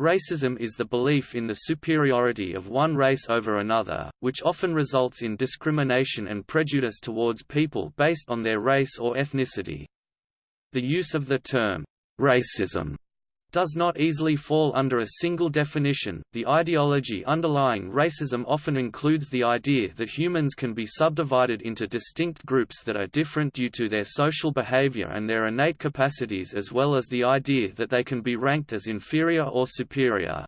Racism is the belief in the superiority of one race over another, which often results in discrimination and prejudice towards people based on their race or ethnicity. The use of the term, racism does not easily fall under a single definition. The ideology underlying racism often includes the idea that humans can be subdivided into distinct groups that are different due to their social behavior and their innate capacities as well as the idea that they can be ranked as inferior or superior.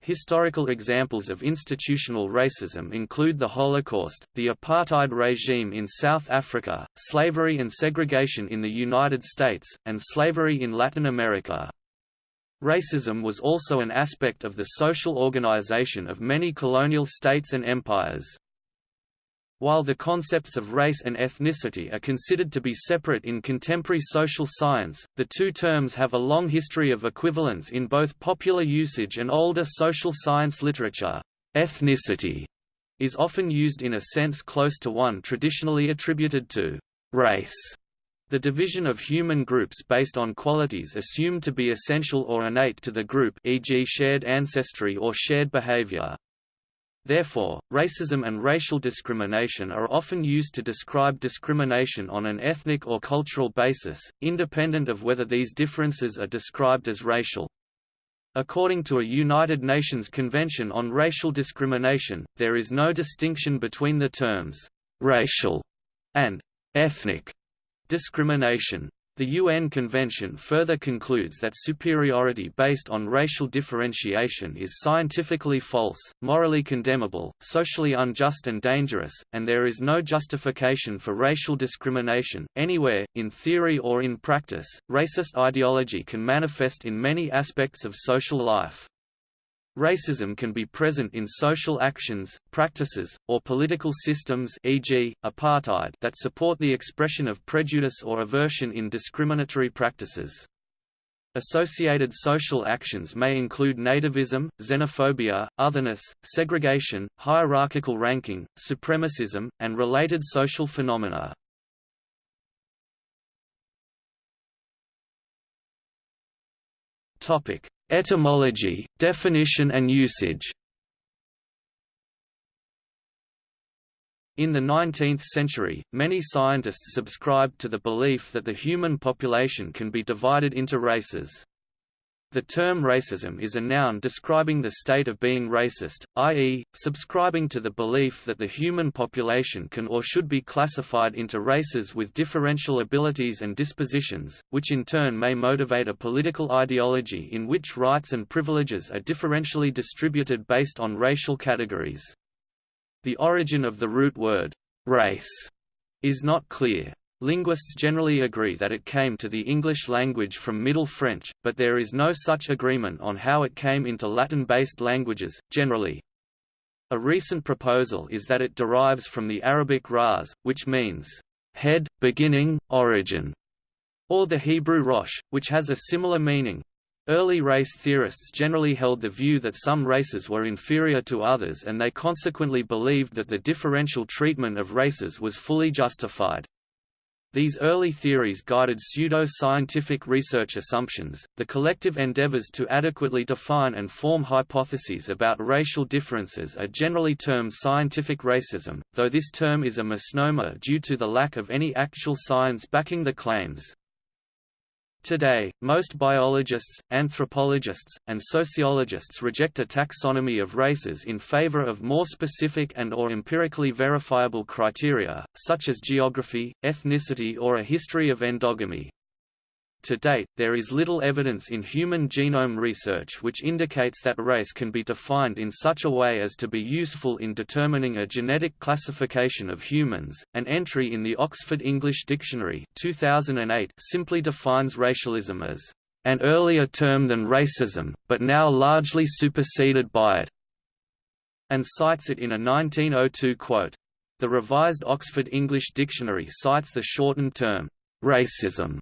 Historical examples of institutional racism include the Holocaust, the apartheid regime in South Africa, slavery and segregation in the United States, and slavery in Latin America. Racism was also an aspect of the social organization of many colonial states and empires. While the concepts of race and ethnicity are considered to be separate in contemporary social science, the two terms have a long history of equivalence in both popular usage and older social science literature. Ethnicity is often used in a sense close to one traditionally attributed to race. The division of human groups based on qualities assumed to be essential or innate to the group e.g. shared ancestry or shared behavior. Therefore, racism and racial discrimination are often used to describe discrimination on an ethnic or cultural basis, independent of whether these differences are described as racial. According to a United Nations Convention on Racial Discrimination, there is no distinction between the terms «racial» and «ethnic» Discrimination. The UN Convention further concludes that superiority based on racial differentiation is scientifically false, morally condemnable, socially unjust and dangerous, and there is no justification for racial discrimination, anywhere, in theory or in practice. Racist ideology can manifest in many aspects of social life. Racism can be present in social actions, practices, or political systems e.g., apartheid that support the expression of prejudice or aversion in discriminatory practices. Associated social actions may include nativism, xenophobia, otherness, segregation, hierarchical ranking, supremacism, and related social phenomena. Topic: Etymology, definition and usage In the 19th century, many scientists subscribed to the belief that the human population can be divided into races. The term racism is a noun describing the state of being racist, i.e., subscribing to the belief that the human population can or should be classified into races with differential abilities and dispositions, which in turn may motivate a political ideology in which rights and privileges are differentially distributed based on racial categories. The origin of the root word, race, is not clear. Linguists generally agree that it came to the English language from Middle French, but there is no such agreement on how it came into Latin-based languages, generally. A recent proposal is that it derives from the Arabic ras, which means, head, beginning, origin, or the Hebrew rosh, which has a similar meaning. Early race theorists generally held the view that some races were inferior to others and they consequently believed that the differential treatment of races was fully justified. These early theories guided pseudo-scientific research assumptions, the collective endeavors to adequately define and form hypotheses about racial differences are generally termed scientific racism, though this term is a misnomer due to the lack of any actual science backing the claims. Today, most biologists, anthropologists, and sociologists reject a taxonomy of races in favor of more specific and or empirically verifiable criteria, such as geography, ethnicity or a history of endogamy. To date, there is little evidence in human genome research which indicates that race can be defined in such a way as to be useful in determining a genetic classification of humans. An entry in the Oxford English Dictionary 2008 simply defines racialism as an earlier term than racism, but now largely superseded by it, and cites it in a 1902 quote. The Revised Oxford English Dictionary cites the shortened term, racism,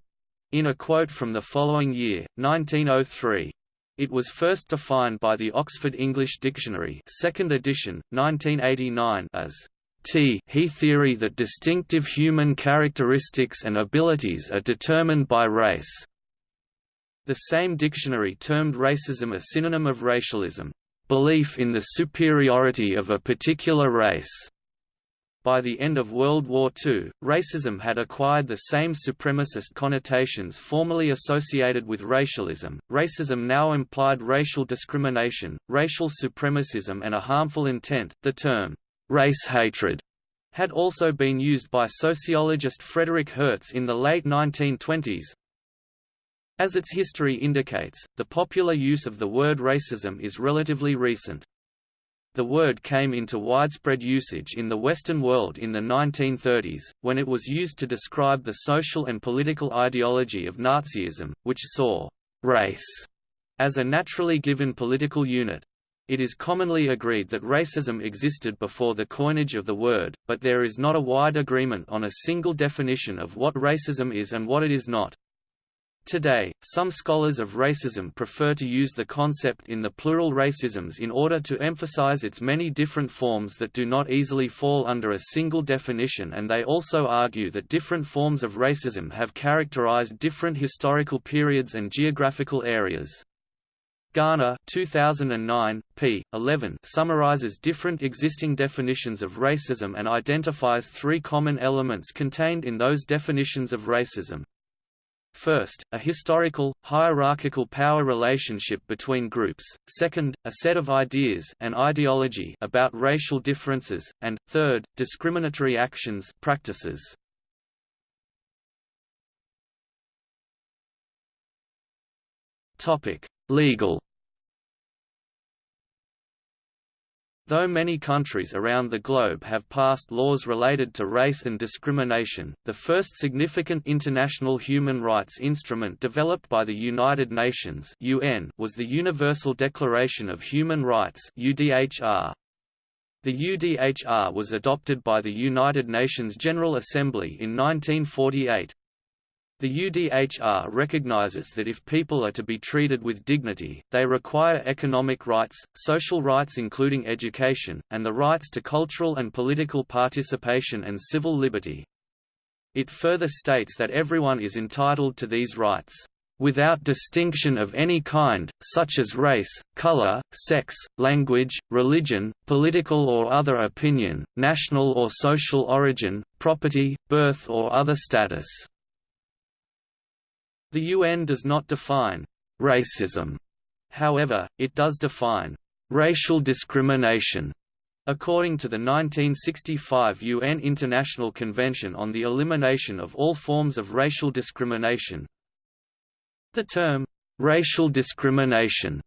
in a quote from the following year, 1903. It was first defined by the Oxford English Dictionary 2nd edition, 1989 as t he theory that distinctive human characteristics and abilities are determined by race. The same dictionary termed racism a synonym of racialism, belief in the superiority of a particular race. By the end of World War II, racism had acquired the same supremacist connotations formerly associated with racialism. Racism now implied racial discrimination, racial supremacism, and a harmful intent. The term race hatred had also been used by sociologist Frederick Hertz in the late 1920s. As its history indicates, the popular use of the word racism is relatively recent. The word came into widespread usage in the Western world in the 1930s, when it was used to describe the social and political ideology of Nazism, which saw «race» as a naturally given political unit. It is commonly agreed that racism existed before the coinage of the word, but there is not a wide agreement on a single definition of what racism is and what it is not. Today, some scholars of racism prefer to use the concept in the plural racisms in order to emphasize its many different forms that do not easily fall under a single definition and they also argue that different forms of racism have characterized different historical periods and geographical areas. Garner 2009, p. 11 summarizes different existing definitions of racism and identifies three common elements contained in those definitions of racism. First, a historical, hierarchical power relationship between groups, second, a set of ideas and ideology about racial differences, and, third, discriminatory actions practices. Legal Though many countries around the globe have passed laws related to race and discrimination, the first significant international human rights instrument developed by the United Nations (UN) was the Universal Declaration of Human Rights (UDHR). The UDHR was adopted by the United Nations General Assembly in 1948. The UDHR recognizes that if people are to be treated with dignity, they require economic rights, social rights including education, and the rights to cultural and political participation and civil liberty. It further states that everyone is entitled to these rights without distinction of any kind, such as race, color, sex, language, religion, political or other opinion, national or social origin, property, birth or other status. The UN does not define racism. However, it does define racial discrimination According to the 1965 UN International Convention on the Elimination of All Forms of Racial Discrimination, the term, racial discrimination,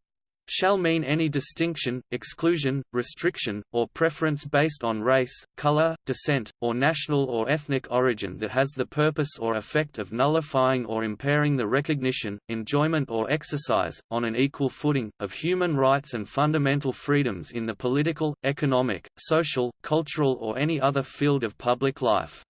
shall mean any distinction, exclusion, restriction, or preference based on race, color, descent, or national or ethnic origin that has the purpose or effect of nullifying or impairing the recognition, enjoyment or exercise, on an equal footing, of human rights and fundamental freedoms in the political, economic, social, cultural or any other field of public life.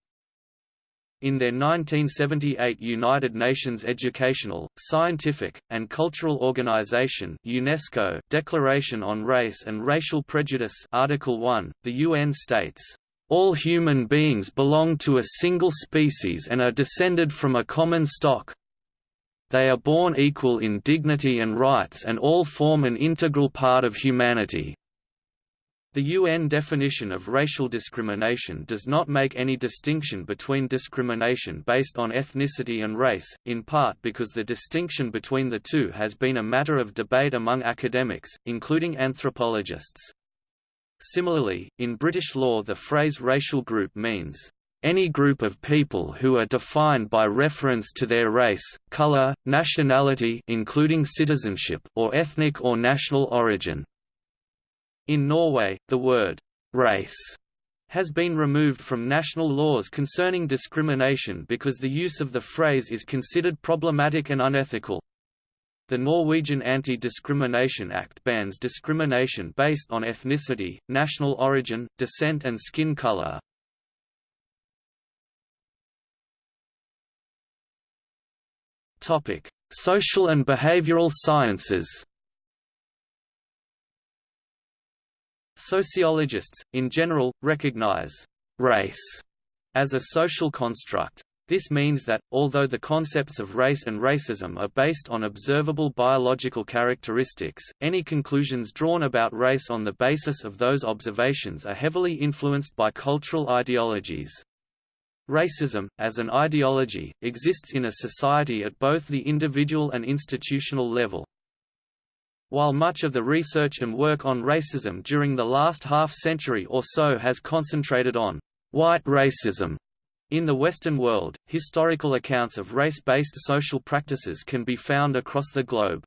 In their 1978 United Nations Educational, Scientific, and Cultural Organization UNESCO Declaration on Race and Racial Prejudice Article 1, the UN states, "...all human beings belong to a single species and are descended from a common stock. They are born equal in dignity and rights and all form an integral part of humanity." The UN definition of racial discrimination does not make any distinction between discrimination based on ethnicity and race, in part because the distinction between the two has been a matter of debate among academics, including anthropologists. Similarly, in British law the phrase racial group means, any group of people who are defined by reference to their race, color, nationality including citizenship or ethnic or national origin. In Norway, the word «race» has been removed from national laws concerning discrimination because the use of the phrase is considered problematic and unethical. The Norwegian Anti-Discrimination Act bans discrimination based on ethnicity, national origin, descent and skin color. Social and behavioral sciences Sociologists, in general, recognize «race» as a social construct. This means that, although the concepts of race and racism are based on observable biological characteristics, any conclusions drawn about race on the basis of those observations are heavily influenced by cultural ideologies. Racism, as an ideology, exists in a society at both the individual and institutional level. While much of the research and work on racism during the last half-century or so has concentrated on white racism, in the Western world, historical accounts of race-based social practices can be found across the globe.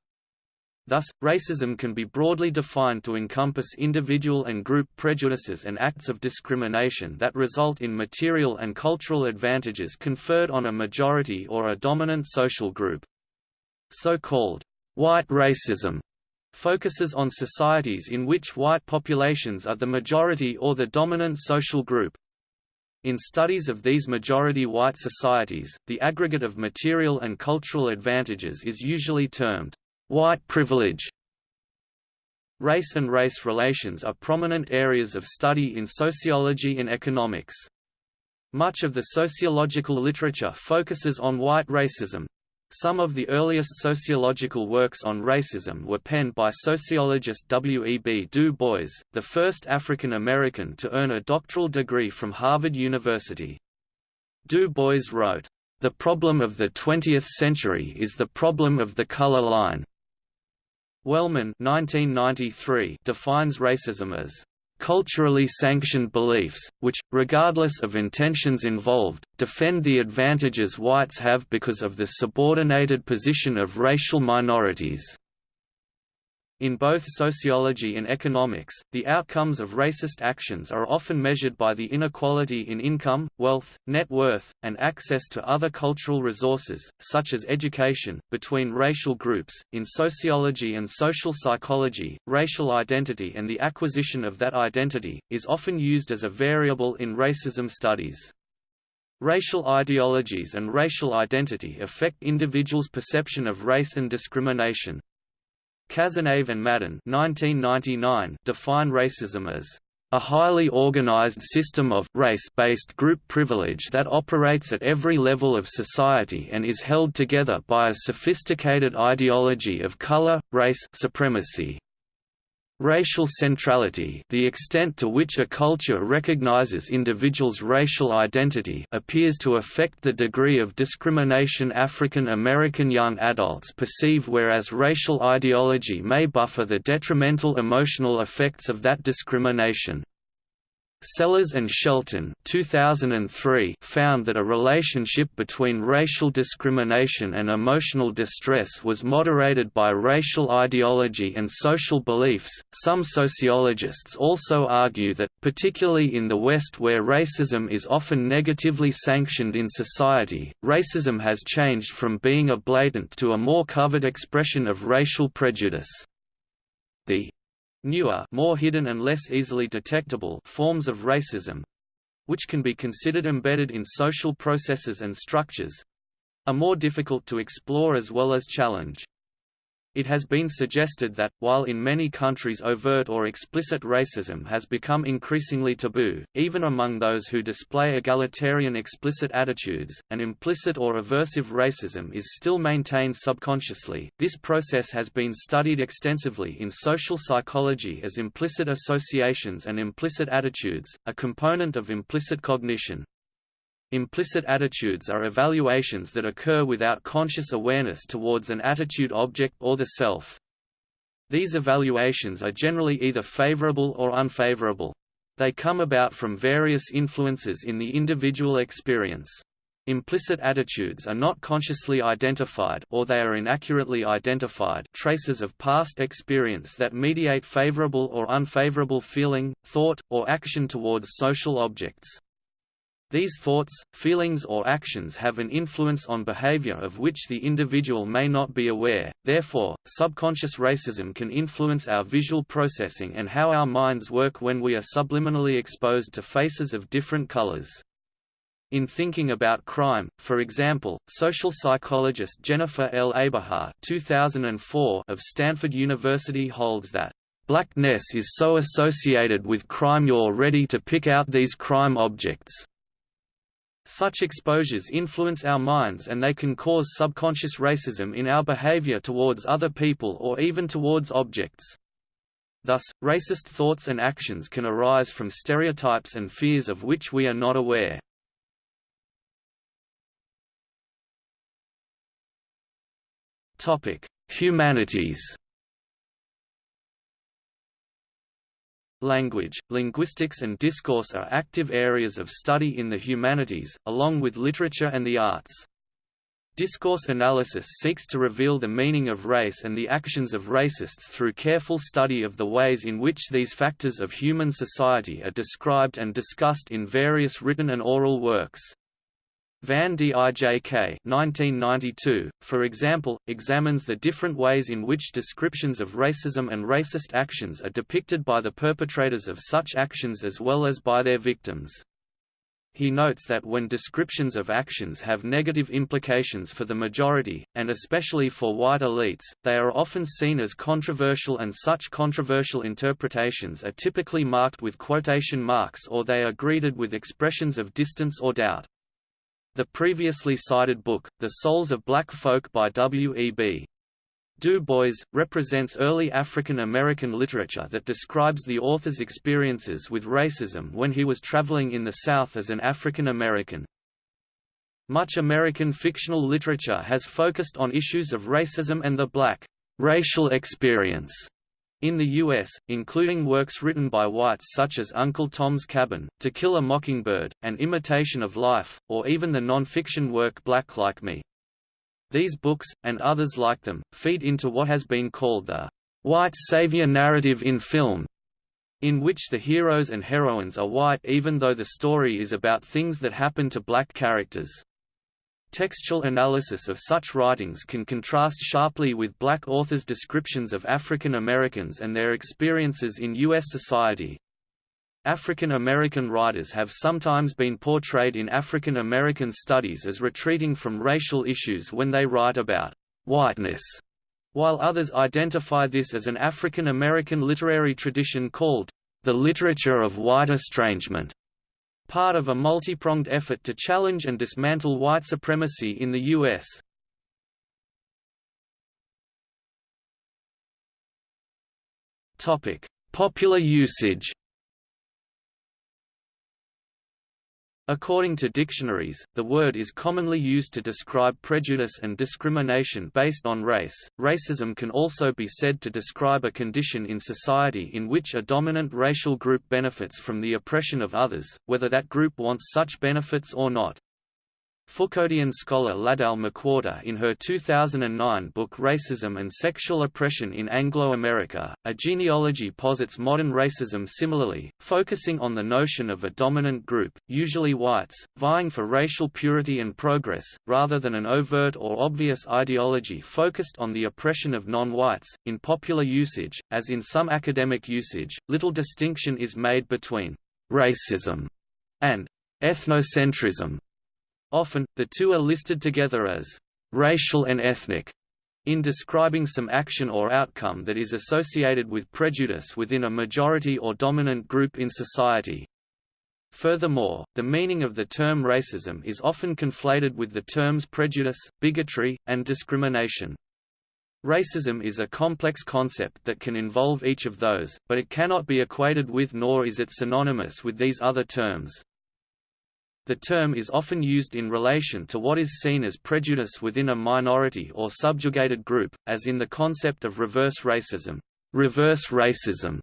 Thus, racism can be broadly defined to encompass individual and group prejudices and acts of discrimination that result in material and cultural advantages conferred on a majority or a dominant social group. So-called white racism focuses on societies in which white populations are the majority or the dominant social group, in studies of these majority white societies, the aggregate of material and cultural advantages is usually termed white privilege. Race and race relations are prominent areas of study in sociology and economics. Much of the sociological literature focuses on white racism, some of the earliest sociological works on racism were penned by sociologist W. E. B. Du Bois, the first African American to earn a doctoral degree from Harvard University. Du Bois wrote, "...the problem of the 20th century is the problem of the color line." Wellman 1993 defines racism as culturally sanctioned beliefs, which, regardless of intentions involved, defend the advantages whites have because of the subordinated position of racial minorities. In both sociology and economics, the outcomes of racist actions are often measured by the inequality in income, wealth, net worth, and access to other cultural resources, such as education, between racial groups. In sociology and social psychology, racial identity and the acquisition of that identity is often used as a variable in racism studies. Racial ideologies and racial identity affect individuals' perception of race and discrimination, Cazenave and Madden 1999 define racism as a highly organized system of race-based group privilege that operates at every level of society and is held together by a sophisticated ideology of color, race supremacy. Racial centrality the extent to which a culture recognizes individuals' racial identity appears to affect the degree of discrimination African American young adults perceive whereas racial ideology may buffer the detrimental emotional effects of that discrimination. Sellers and Shelton 2003 found that a relationship between racial discrimination and emotional distress was moderated by racial ideology and social beliefs. Some sociologists also argue that, particularly in the West where racism is often negatively sanctioned in society, racism has changed from being a blatant to a more covert expression of racial prejudice. The Newer more hidden and less easily detectable forms of racism—which can be considered embedded in social processes and structures—are more difficult to explore as well as challenge. It has been suggested that, while in many countries overt or explicit racism has become increasingly taboo, even among those who display egalitarian explicit attitudes, an implicit or aversive racism is still maintained subconsciously. This process has been studied extensively in social psychology as implicit associations and implicit attitudes, a component of implicit cognition. Implicit attitudes are evaluations that occur without conscious awareness towards an attitude object or the self. These evaluations are generally either favorable or unfavorable. They come about from various influences in the individual experience. Implicit attitudes are not consciously identified or they are inaccurately identified traces of past experience that mediate favorable or unfavorable feeling, thought, or action towards social objects. These thoughts, feelings or actions have an influence on behavior of which the individual may not be aware, therefore, subconscious racism can influence our visual processing and how our minds work when we are subliminally exposed to faces of different colors. In thinking about crime, for example, social psychologist Jennifer L. Eberhardt 2004 of Stanford University holds that blackness is so associated with crime you're ready to pick out these crime objects. Such exposures influence our minds and they can cause subconscious racism in our behavior towards other people or even towards objects. Thus, racist thoughts and actions can arise from stereotypes and fears of which we are not aware. Humanities Language, linguistics and discourse are active areas of study in the humanities, along with literature and the arts. Discourse analysis seeks to reveal the meaning of race and the actions of racists through careful study of the ways in which these factors of human society are described and discussed in various written and oral works. Van Dijk 1992, for example, examines the different ways in which descriptions of racism and racist actions are depicted by the perpetrators of such actions as well as by their victims. He notes that when descriptions of actions have negative implications for the majority, and especially for white elites, they are often seen as controversial and such controversial interpretations are typically marked with quotation marks or they are greeted with expressions of distance or doubt. The previously cited book, The Souls of Black Folk by W.E.B. Du Bois, represents early African American literature that describes the author's experiences with racism when he was traveling in the South as an African American. Much American fictional literature has focused on issues of racism and the black racial experience in the U.S., including works written by whites such as Uncle Tom's Cabin, To Kill a Mockingbird, An Imitation of Life, or even the non-fiction work Black Like Me. These books, and others like them, feed into what has been called the white savior narrative in film, in which the heroes and heroines are white even though the story is about things that happen to black characters. Textual analysis of such writings can contrast sharply with black authors' descriptions of African Americans and their experiences in U.S. society. African American writers have sometimes been portrayed in African American studies as retreating from racial issues when they write about whiteness, while others identify this as an African American literary tradition called the literature of white estrangement part of a multi-pronged effort to challenge and dismantle white supremacy in the U.S. Popular usage According to dictionaries, the word is commonly used to describe prejudice and discrimination based on race. Racism can also be said to describe a condition in society in which a dominant racial group benefits from the oppression of others, whether that group wants such benefits or not. Foucauldian scholar Ladelle McWhorter in her 2009 book Racism and Sexual Oppression in Anglo-America, a genealogy posits modern racism similarly, focusing on the notion of a dominant group, usually whites, vying for racial purity and progress, rather than an overt or obvious ideology focused on the oppression of non-whites. In popular usage, as in some academic usage, little distinction is made between racism and ethnocentrism Often, the two are listed together as racial and ethnic in describing some action or outcome that is associated with prejudice within a majority or dominant group in society. Furthermore, the meaning of the term racism is often conflated with the terms prejudice, bigotry, and discrimination. Racism is a complex concept that can involve each of those, but it cannot be equated with nor is it synonymous with these other terms. The term is often used in relation to what is seen as prejudice within a minority or subjugated group, as in the concept of reverse racism. Reverse racism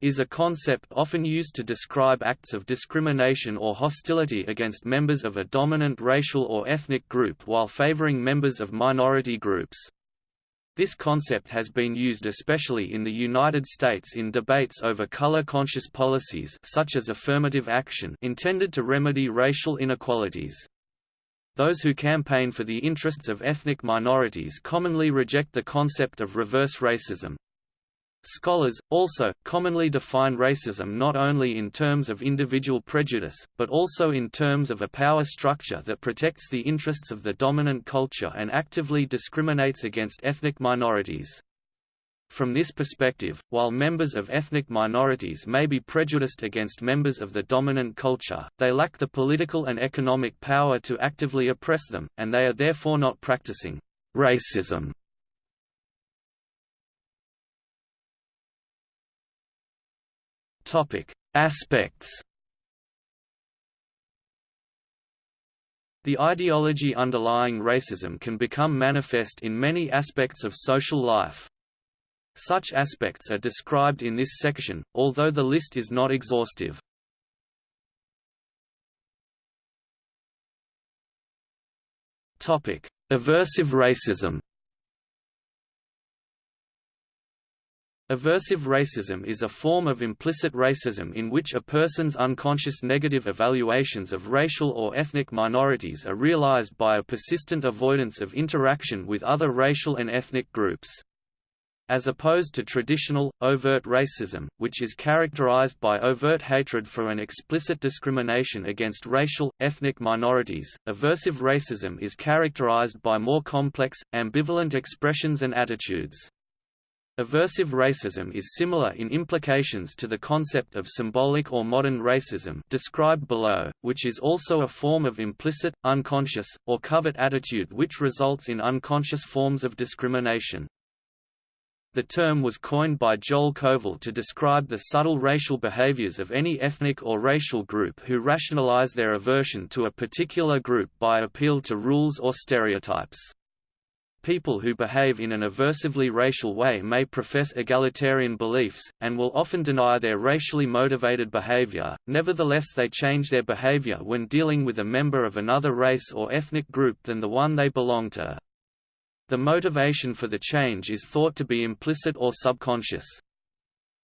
is a concept often used to describe acts of discrimination or hostility against members of a dominant racial or ethnic group while favoring members of minority groups. This concept has been used especially in the United States in debates over color-conscious policies such as affirmative action intended to remedy racial inequalities. Those who campaign for the interests of ethnic minorities commonly reject the concept of reverse racism, Scholars, also, commonly define racism not only in terms of individual prejudice, but also in terms of a power structure that protects the interests of the dominant culture and actively discriminates against ethnic minorities. From this perspective, while members of ethnic minorities may be prejudiced against members of the dominant culture, they lack the political and economic power to actively oppress them, and they are therefore not practicing racism. Topic: Aspects. The ideology underlying racism can become manifest in many aspects of social life. Such aspects are described in this section, although the list is not exhaustive. Topic: Aversive racism. Aversive racism is a form of implicit racism in which a person's unconscious negative evaluations of racial or ethnic minorities are realized by a persistent avoidance of interaction with other racial and ethnic groups. As opposed to traditional, overt racism, which is characterized by overt hatred for an explicit discrimination against racial, ethnic minorities, aversive racism is characterized by more complex, ambivalent expressions and attitudes. Aversive racism is similar in implications to the concept of symbolic or modern racism described below, which is also a form of implicit, unconscious, or covert attitude which results in unconscious forms of discrimination. The term was coined by Joel Kovel to describe the subtle racial behaviors of any ethnic or racial group who rationalize their aversion to a particular group by appeal to rules or stereotypes. People who behave in an aversively racial way may profess egalitarian beliefs, and will often deny their racially motivated behavior, nevertheless they change their behavior when dealing with a member of another race or ethnic group than the one they belong to. The motivation for the change is thought to be implicit or subconscious.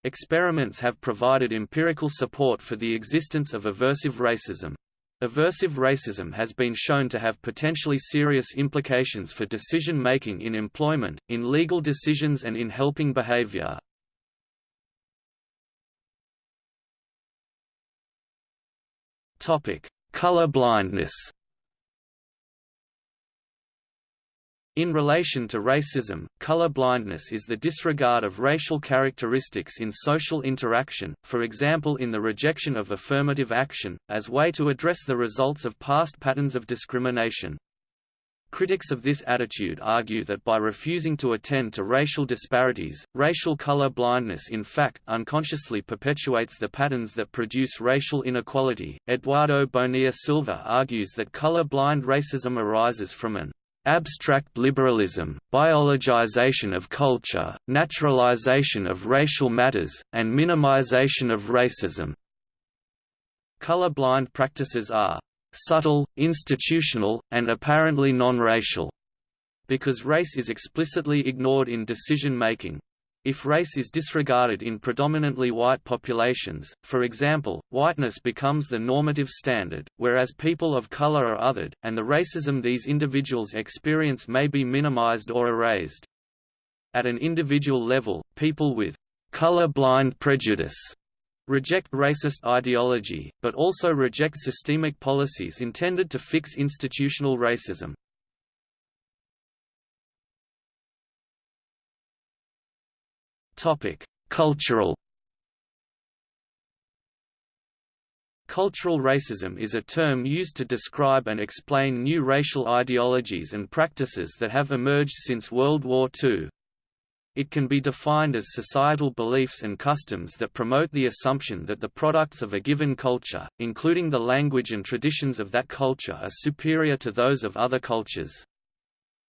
Experiments have provided empirical support for the existence of aversive racism. Aversive racism has been shown to have potentially serious implications for decision-making in employment, in legal decisions and in helping behavior. Color blindness In relation to racism, color blindness is the disregard of racial characteristics in social interaction, for example in the rejection of affirmative action, as way to address the results of past patterns of discrimination. Critics of this attitude argue that by refusing to attend to racial disparities, racial color blindness in fact unconsciously perpetuates the patterns that produce racial inequality. Eduardo Bonilla Silva argues that color blind racism arises from an Abstract liberalism, biologization of culture, naturalization of racial matters, and minimization of racism. Color-blind practices are subtle, institutional, and apparently non-racial, because race is explicitly ignored in decision-making. If race is disregarded in predominantly white populations, for example, whiteness becomes the normative standard, whereas people of color are othered, and the racism these individuals experience may be minimized or erased. At an individual level, people with color-blind prejudice reject racist ideology, but also reject systemic policies intended to fix institutional racism. Topic: Cultural Cultural racism is a term used to describe and explain new racial ideologies and practices that have emerged since World War II. It can be defined as societal beliefs and customs that promote the assumption that the products of a given culture, including the language and traditions of that culture are superior to those of other cultures.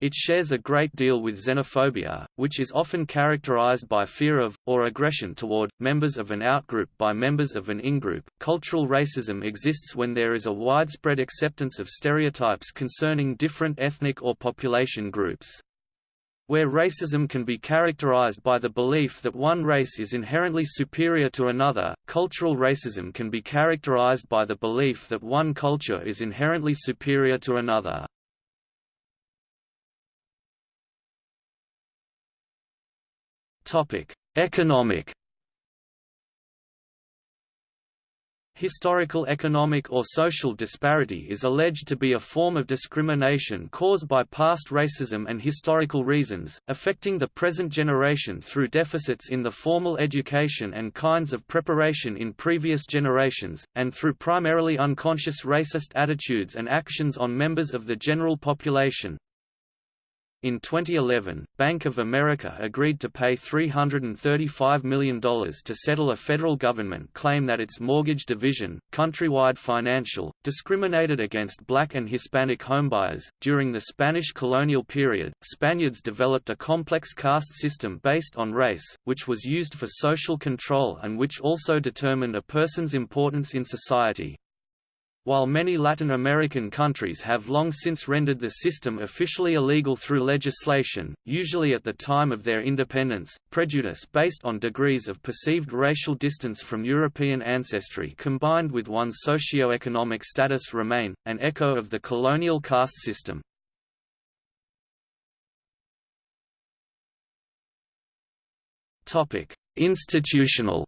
It shares a great deal with xenophobia, which is often characterized by fear of, or aggression toward, members of an outgroup by members of an ingroup. Cultural racism exists when there is a widespread acceptance of stereotypes concerning different ethnic or population groups. Where racism can be characterized by the belief that one race is inherently superior to another, cultural racism can be characterized by the belief that one culture is inherently superior to another. Topic: Economic. Historical economic or social disparity is alleged to be a form of discrimination caused by past racism and historical reasons, affecting the present generation through deficits in the formal education and kinds of preparation in previous generations, and through primarily unconscious racist attitudes and actions on members of the general population. In 2011, Bank of America agreed to pay $335 million to settle a federal government claim that its mortgage division, Countrywide Financial, discriminated against black and Hispanic homebuyers. During the Spanish colonial period, Spaniards developed a complex caste system based on race, which was used for social control and which also determined a person's importance in society. While many Latin American countries have long since rendered the system officially illegal through legislation, usually at the time of their independence, prejudice based on degrees of perceived racial distance from European ancestry combined with one's socio-economic status remain, an echo of the colonial caste system. Institutional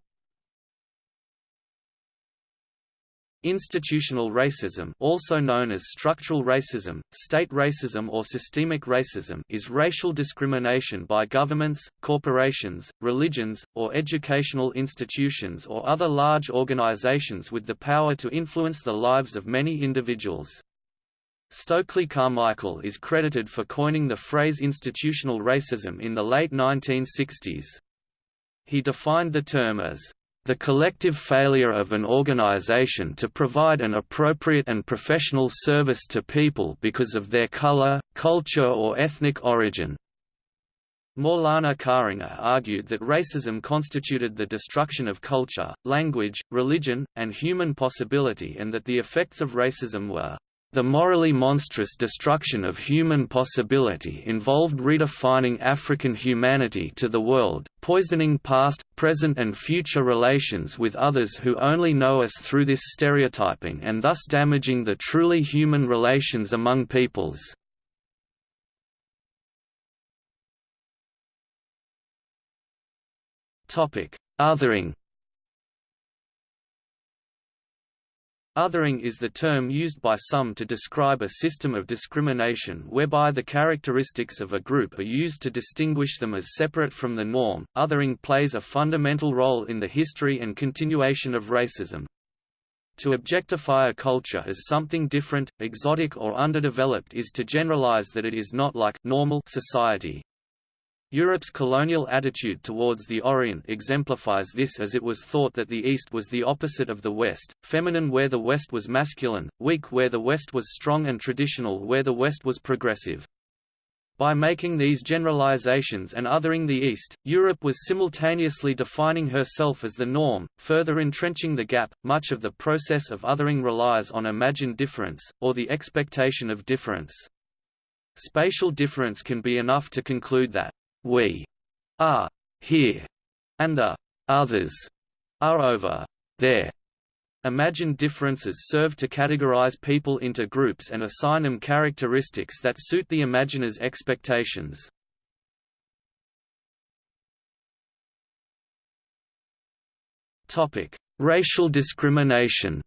Institutional racism also known as structural racism, state racism or systemic racism is racial discrimination by governments, corporations, religions, or educational institutions or other large organizations with the power to influence the lives of many individuals. Stokely Carmichael is credited for coining the phrase institutional racism in the late 1960s. He defined the term as the collective failure of an organization to provide an appropriate and professional service to people because of their color, culture or ethnic origin. Maulana Karenga argued that racism constituted the destruction of culture, language, religion, and human possibility and that the effects of racism were the morally monstrous destruction of human possibility involved redefining African humanity to the world, poisoning past, present and future relations with others who only know us through this stereotyping and thus damaging the truly human relations among peoples. Othering Othering is the term used by some to describe a system of discrimination whereby the characteristics of a group are used to distinguish them as separate from the norm. Othering plays a fundamental role in the history and continuation of racism. To objectify a culture as something different, exotic or underdeveloped is to generalize that it is not like normal society. Europe's colonial attitude towards the Orient exemplifies this as it was thought that the East was the opposite of the West, feminine where the West was masculine, weak where the West was strong and traditional where the West was progressive. By making these generalizations and othering the East, Europe was simultaneously defining herself as the norm, further entrenching the gap. Much of the process of othering relies on imagined difference, or the expectation of difference. Spatial difference can be enough to conclude that we are here, and the others are over there. Imagined differences serve to categorize people into groups and assign them characteristics that suit the imaginer's expectations. Topic: Racial discrimination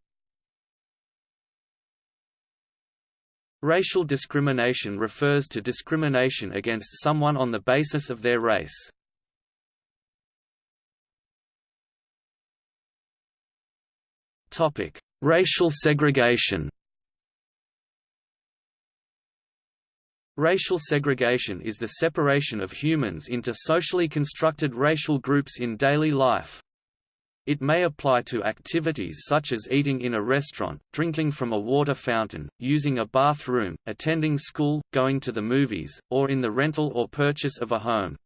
Racial discrimination refers to discrimination against someone on the basis of their race. Topic: Racial segregation. Racial segregation is the separation of humans into socially constructed racial groups in daily life. It may apply to activities such as eating in a restaurant, drinking from a water fountain, using a bathroom, attending school, going to the movies, or in the rental or purchase of a home.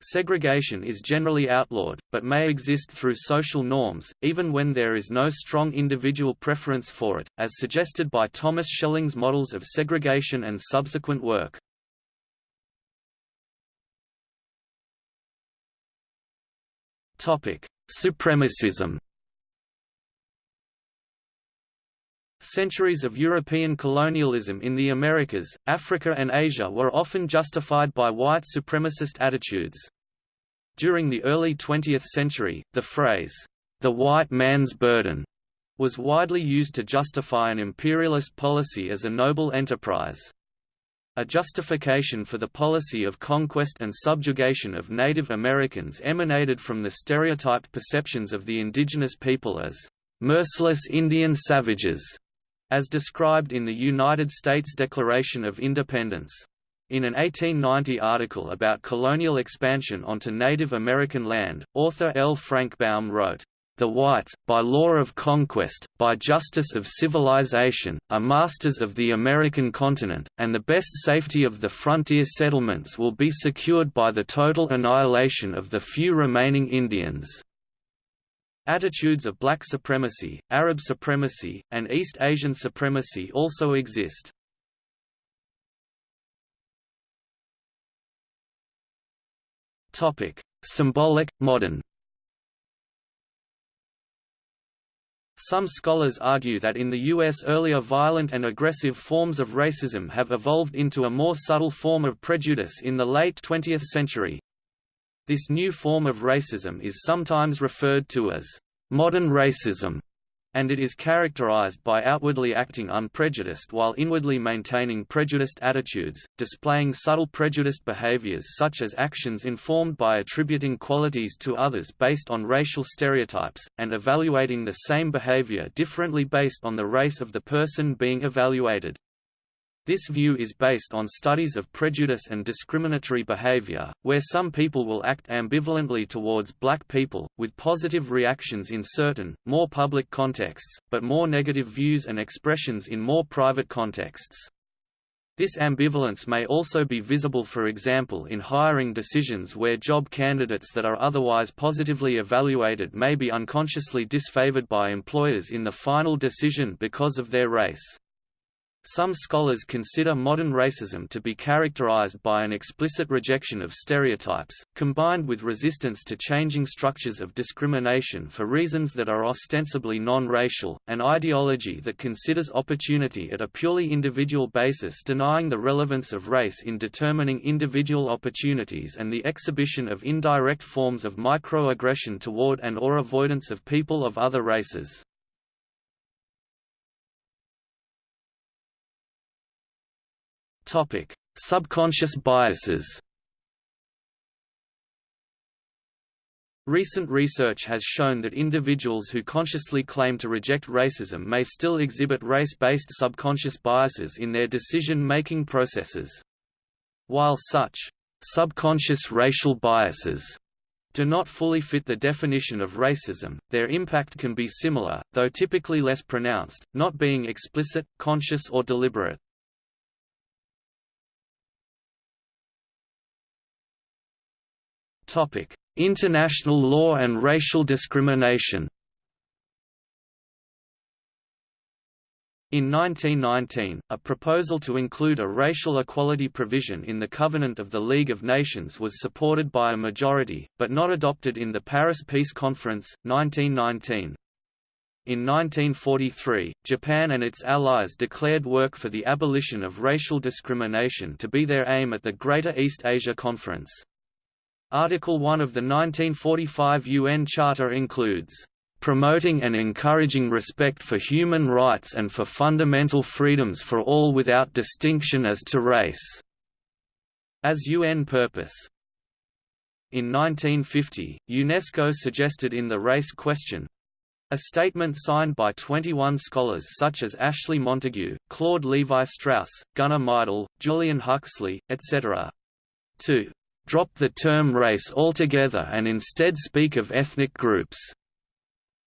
Segregation is generally outlawed, but may exist through social norms, even when there is no strong individual preference for it, as suggested by Thomas Schelling's models of segregation and subsequent work. Topic: Supremacism Centuries of European colonialism in the Americas, Africa and Asia were often justified by white supremacist attitudes. During the early 20th century, the phrase, the white man's burden, was widely used to justify an imperialist policy as a noble enterprise. A justification for the policy of conquest and subjugation of Native Americans emanated from the stereotyped perceptions of the indigenous people as merciless Indian savages, as described in the United States Declaration of Independence. In an 1890 article about colonial expansion onto Native American land, author L. Frank Baum wrote, the whites, by law of conquest, by justice of civilization, are masters of the American continent, and the best safety of the frontier settlements will be secured by the total annihilation of the few remaining Indians. Attitudes of black supremacy, Arab supremacy, and East Asian supremacy also exist. Symbolic, modern Some scholars argue that in the U.S. earlier violent and aggressive forms of racism have evolved into a more subtle form of prejudice in the late 20th century. This new form of racism is sometimes referred to as modern racism and it is characterized by outwardly acting unprejudiced while inwardly maintaining prejudiced attitudes, displaying subtle prejudiced behaviors such as actions informed by attributing qualities to others based on racial stereotypes, and evaluating the same behavior differently based on the race of the person being evaluated. This view is based on studies of prejudice and discriminatory behavior, where some people will act ambivalently towards black people, with positive reactions in certain, more public contexts, but more negative views and expressions in more private contexts. This ambivalence may also be visible for example in hiring decisions where job candidates that are otherwise positively evaluated may be unconsciously disfavored by employers in the final decision because of their race. Some scholars consider modern racism to be characterized by an explicit rejection of stereotypes, combined with resistance to changing structures of discrimination for reasons that are ostensibly non-racial, an ideology that considers opportunity at a purely individual basis denying the relevance of race in determining individual opportunities and the exhibition of indirect forms of microaggression toward and or avoidance of people of other races. Topic: Subconscious biases. Recent research has shown that individuals who consciously claim to reject racism may still exhibit race-based subconscious biases in their decision-making processes. While such subconscious racial biases do not fully fit the definition of racism, their impact can be similar, though typically less pronounced, not being explicit, conscious or deliberate. International law and racial discrimination. In 1919, a proposal to include a racial equality provision in the Covenant of the League of Nations was supported by a majority, but not adopted in the Paris Peace Conference, 1919. In 1943, Japan and its allies declared work for the abolition of racial discrimination to be their aim at the Greater East Asia Conference. Article 1 of the 1945 UN Charter includes promoting and encouraging respect for human rights and for fundamental freedoms for all without distinction as to race", as UN purpose. In 1950, UNESCO suggested in the race question a statement signed by 21 scholars such as Ashley Montagu, Claude Levi-Strauss, Gunnar Myrdal, Julian Huxley, etc. to drop the term race altogether and instead speak of ethnic groups.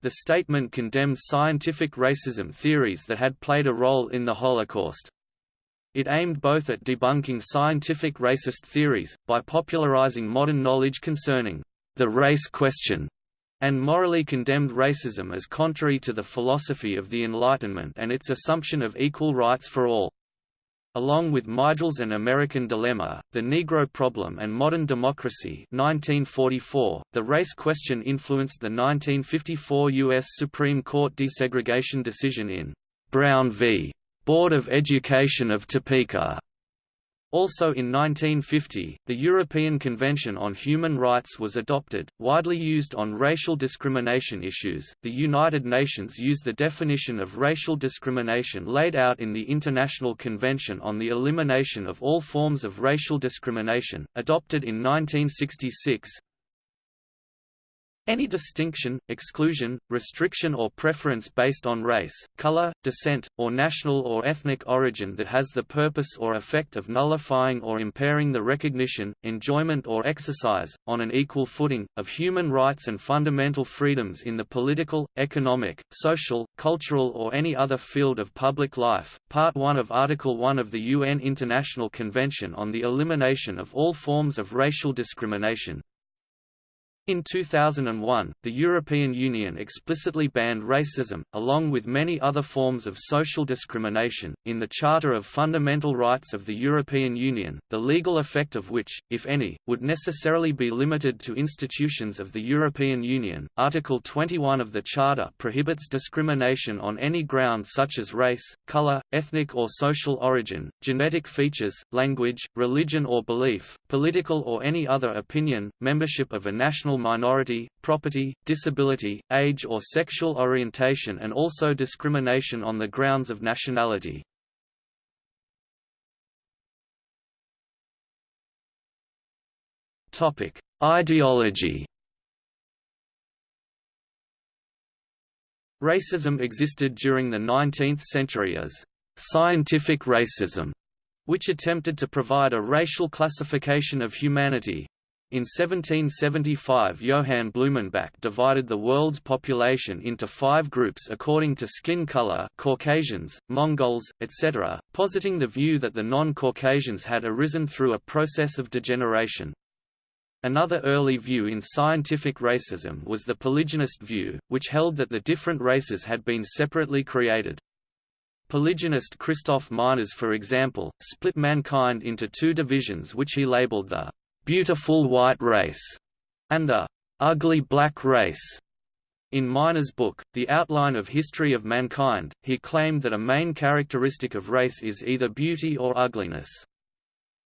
The statement condemned scientific racism theories that had played a role in the Holocaust. It aimed both at debunking scientific racist theories, by popularizing modern knowledge concerning the race question, and morally condemned racism as contrary to the philosophy of the Enlightenment and its assumption of equal rights for all. Along with Myrdal's An American Dilemma, The Negro Problem and Modern Democracy 1944, the race question influenced the 1954 U.S. Supreme Court desegregation decision in Brown v. Board of Education of Topeka. Also in 1950, the European Convention on Human Rights was adopted, widely used on racial discrimination issues. The United Nations used the definition of racial discrimination laid out in the International Convention on the Elimination of All Forms of Racial Discrimination, adopted in 1966, any distinction, exclusion, restriction or preference based on race, color, descent, or national or ethnic origin that has the purpose or effect of nullifying or impairing the recognition, enjoyment or exercise, on an equal footing, of human rights and fundamental freedoms in the political, economic, social, cultural or any other field of public life. Part 1 of Article 1 of the UN International Convention on the Elimination of All Forms of Racial Discrimination, in 2001, the European Union explicitly banned racism, along with many other forms of social discrimination, in the Charter of Fundamental Rights of the European Union, the legal effect of which, if any, would necessarily be limited to institutions of the European Union. Article 21 of the Charter prohibits discrimination on any ground such as race, color, ethnic or social origin, genetic features, language, religion or belief, political or any other opinion, membership of a national minority, property, disability, age or sexual orientation and also discrimination on the grounds of nationality. Ideology Racism existed during the 19th century as scientific racism, which attempted to provide a racial classification of humanity, in 1775 Johann Blumenbach divided the world's population into five groups according to skin color Caucasians, Mongols, etc., positing the view that the non-Caucasians had arisen through a process of degeneration. Another early view in scientific racism was the polygenist view, which held that the different races had been separately created. Polygenist Christoph Meiners for example, split mankind into two divisions which he labeled the beautiful white race, and the ugly black race. In Meiners' book, The Outline of History of Mankind, he claimed that a main characteristic of race is either beauty or ugliness.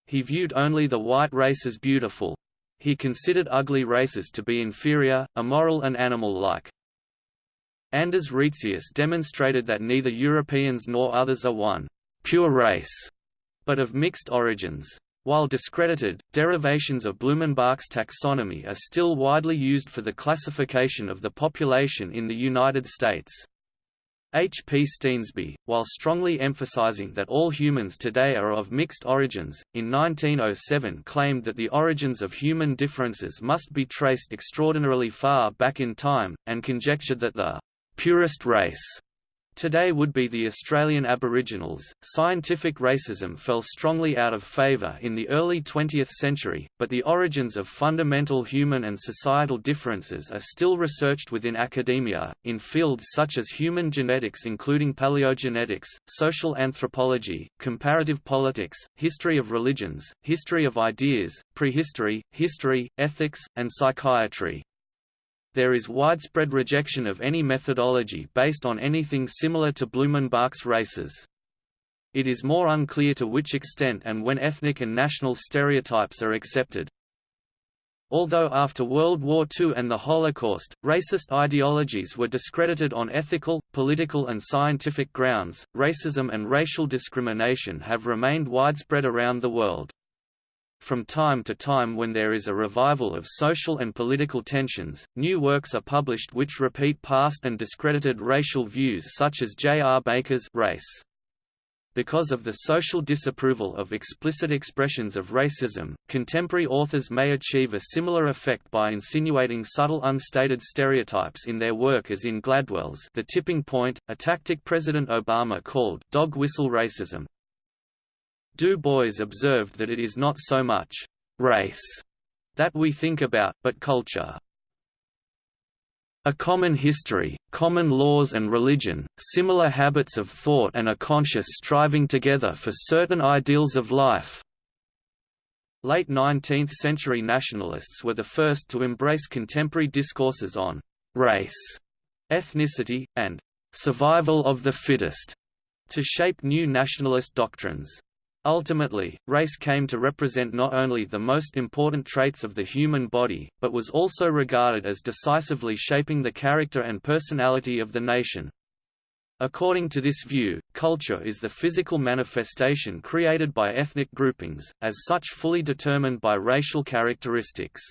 He viewed only the white race as beautiful. He considered ugly races to be inferior, immoral and animal-like. Anders Retzius demonstrated that neither Europeans nor others are one pure race, but of mixed origins. While discredited, derivations of Blumenbach's taxonomy are still widely used for the classification of the population in the United States. H. P. Steensby, while strongly emphasizing that all humans today are of mixed origins, in 1907 claimed that the origins of human differences must be traced extraordinarily far back in time, and conjectured that the purest race Today would be the Australian Aboriginals. Scientific racism fell strongly out of favour in the early 20th century, but the origins of fundamental human and societal differences are still researched within academia, in fields such as human genetics including paleogenetics, social anthropology, comparative politics, history of religions, history of ideas, prehistory, history, ethics, and psychiatry there is widespread rejection of any methodology based on anything similar to Blumenbach's races. It is more unclear to which extent and when ethnic and national stereotypes are accepted. Although after World War II and the Holocaust, racist ideologies were discredited on ethical, political and scientific grounds, racism and racial discrimination have remained widespread around the world. From time to time when there is a revival of social and political tensions, new works are published which repeat past and discredited racial views such as J. R. Baker's Race. Because of the social disapproval of explicit expressions of racism, contemporary authors may achieve a similar effect by insinuating subtle unstated stereotypes in their work as in Gladwell's The Tipping Point, a tactic President Obama called dog whistle racism. Du Bois observed that it is not so much race that we think about, but culture. A common history, common laws and religion, similar habits of thought and a conscious striving together for certain ideals of life. Late 19th-century nationalists were the first to embrace contemporary discourses on race, ethnicity, and survival of the fittest to shape new nationalist doctrines. Ultimately, race came to represent not only the most important traits of the human body, but was also regarded as decisively shaping the character and personality of the nation. According to this view, culture is the physical manifestation created by ethnic groupings, as such fully determined by racial characteristics.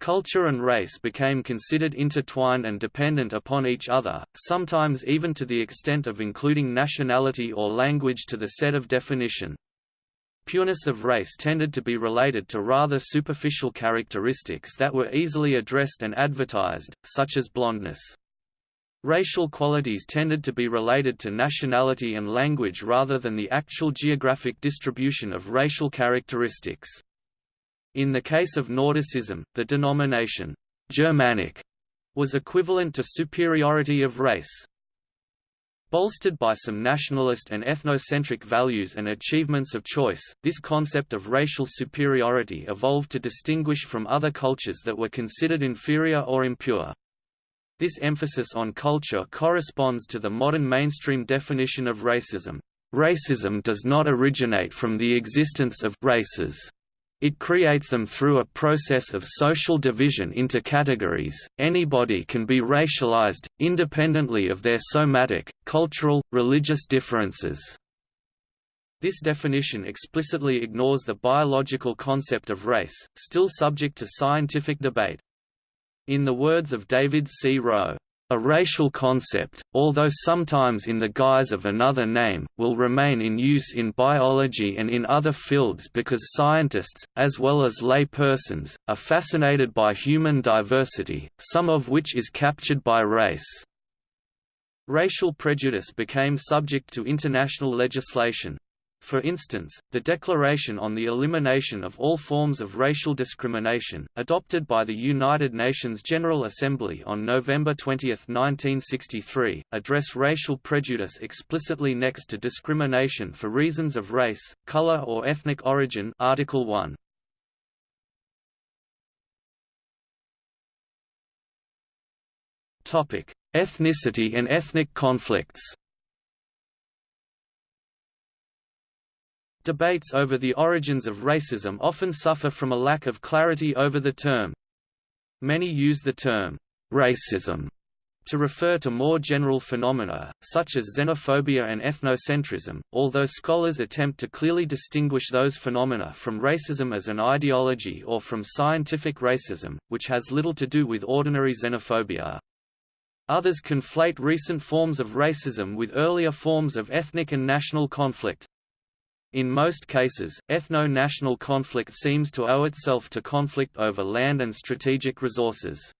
Culture and race became considered intertwined and dependent upon each other, sometimes even to the extent of including nationality or language to the set of definition. Pureness of race tended to be related to rather superficial characteristics that were easily addressed and advertised, such as blondness. Racial qualities tended to be related to nationality and language rather than the actual geographic distribution of racial characteristics. In the case of Nordicism, the denomination Germanic was equivalent to superiority of race. Bolstered by some nationalist and ethnocentric values and achievements of choice, this concept of racial superiority evolved to distinguish from other cultures that were considered inferior or impure. This emphasis on culture corresponds to the modern mainstream definition of racism. Racism does not originate from the existence of races. It creates them through a process of social division into categories. Anybody can be racialized, independently of their somatic, cultural, religious differences. This definition explicitly ignores the biological concept of race, still subject to scientific debate. In the words of David C. Rowe, a racial concept, although sometimes in the guise of another name, will remain in use in biology and in other fields because scientists, as well as lay persons, are fascinated by human diversity, some of which is captured by race. Racial prejudice became subject to international legislation, for instance, the Declaration on the Elimination of All Forms of Racial Discrimination, adopted by the United Nations General Assembly on November 20, 1963, address racial prejudice explicitly next to discrimination for reasons of race, color or ethnic origin Article 1. Ethnicity and ethnic conflicts Debates over the origins of racism often suffer from a lack of clarity over the term. Many use the term, racism, to refer to more general phenomena, such as xenophobia and ethnocentrism, although scholars attempt to clearly distinguish those phenomena from racism as an ideology or from scientific racism, which has little to do with ordinary xenophobia. Others conflate recent forms of racism with earlier forms of ethnic and national conflict. In most cases, ethno-national conflict seems to owe itself to conflict over land and strategic resources.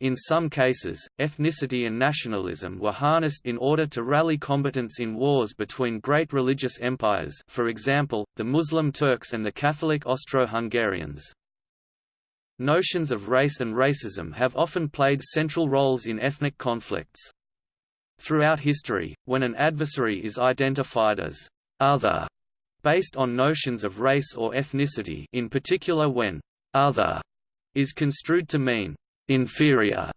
In some cases, ethnicity and nationalism were harnessed in order to rally combatants in wars between great religious empires for example, the Muslim Turks and the Catholic Austro-Hungarians. Notions of race and racism have often played central roles in ethnic conflicts. Throughout history, when an adversary is identified as other based on notions of race or ethnicity in particular when «other» is construed to mean «inferior»,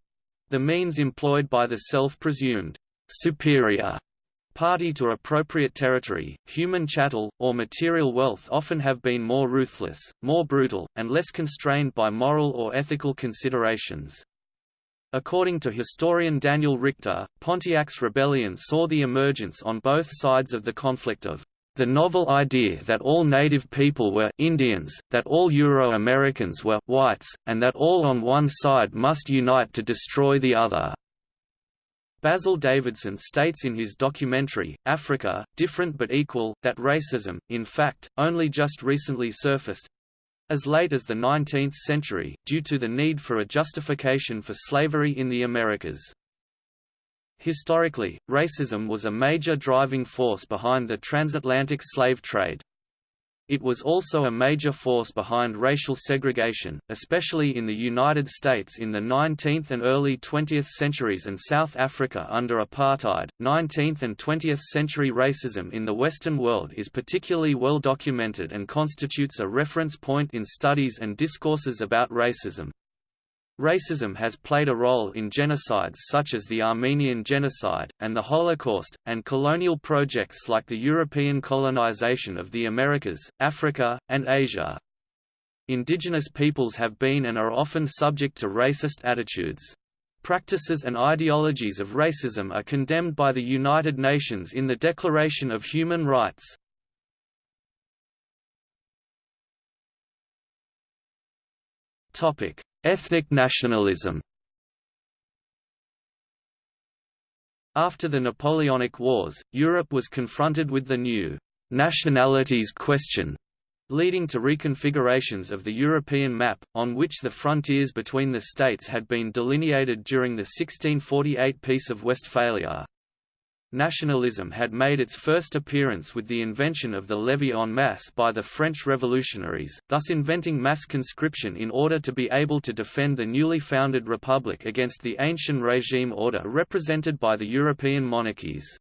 the means employed by the self-presumed «superior» party to appropriate territory, human chattel, or material wealth often have been more ruthless, more brutal, and less constrained by moral or ethical considerations. According to historian Daniel Richter, Pontiac's rebellion saw the emergence on both sides of the conflict of the novel idea that all native people were Indians, that all Euro-Americans were whites, and that all on one side must unite to destroy the other. Basil Davidson states in his documentary, Africa, Different but Equal, that racism, in fact, only just recently surfaced, as late as the 19th century, due to the need for a justification for slavery in the Americas. Historically, racism was a major driving force behind the transatlantic slave trade. It was also a major force behind racial segregation, especially in the United States in the 19th and early 20th centuries and South Africa under apartheid. 19th and 20th century racism in the Western world is particularly well documented and constitutes a reference point in studies and discourses about racism. Racism has played a role in genocides such as the Armenian Genocide, and the Holocaust, and colonial projects like the European colonization of the Americas, Africa, and Asia. Indigenous peoples have been and are often subject to racist attitudes. Practices and ideologies of racism are condemned by the United Nations in the Declaration of Human Rights. Ethnic nationalism After the Napoleonic Wars, Europe was confronted with the new nationalities question leading to reconfigurations of the European map, on which the frontiers between the states had been delineated during the 1648 Peace of Westphalia. Nationalism had made its first appearance with the invention of the levée en masse by the French revolutionaries, thus inventing mass conscription in order to be able to defend the newly founded republic against the ancient regime order represented by the European monarchies.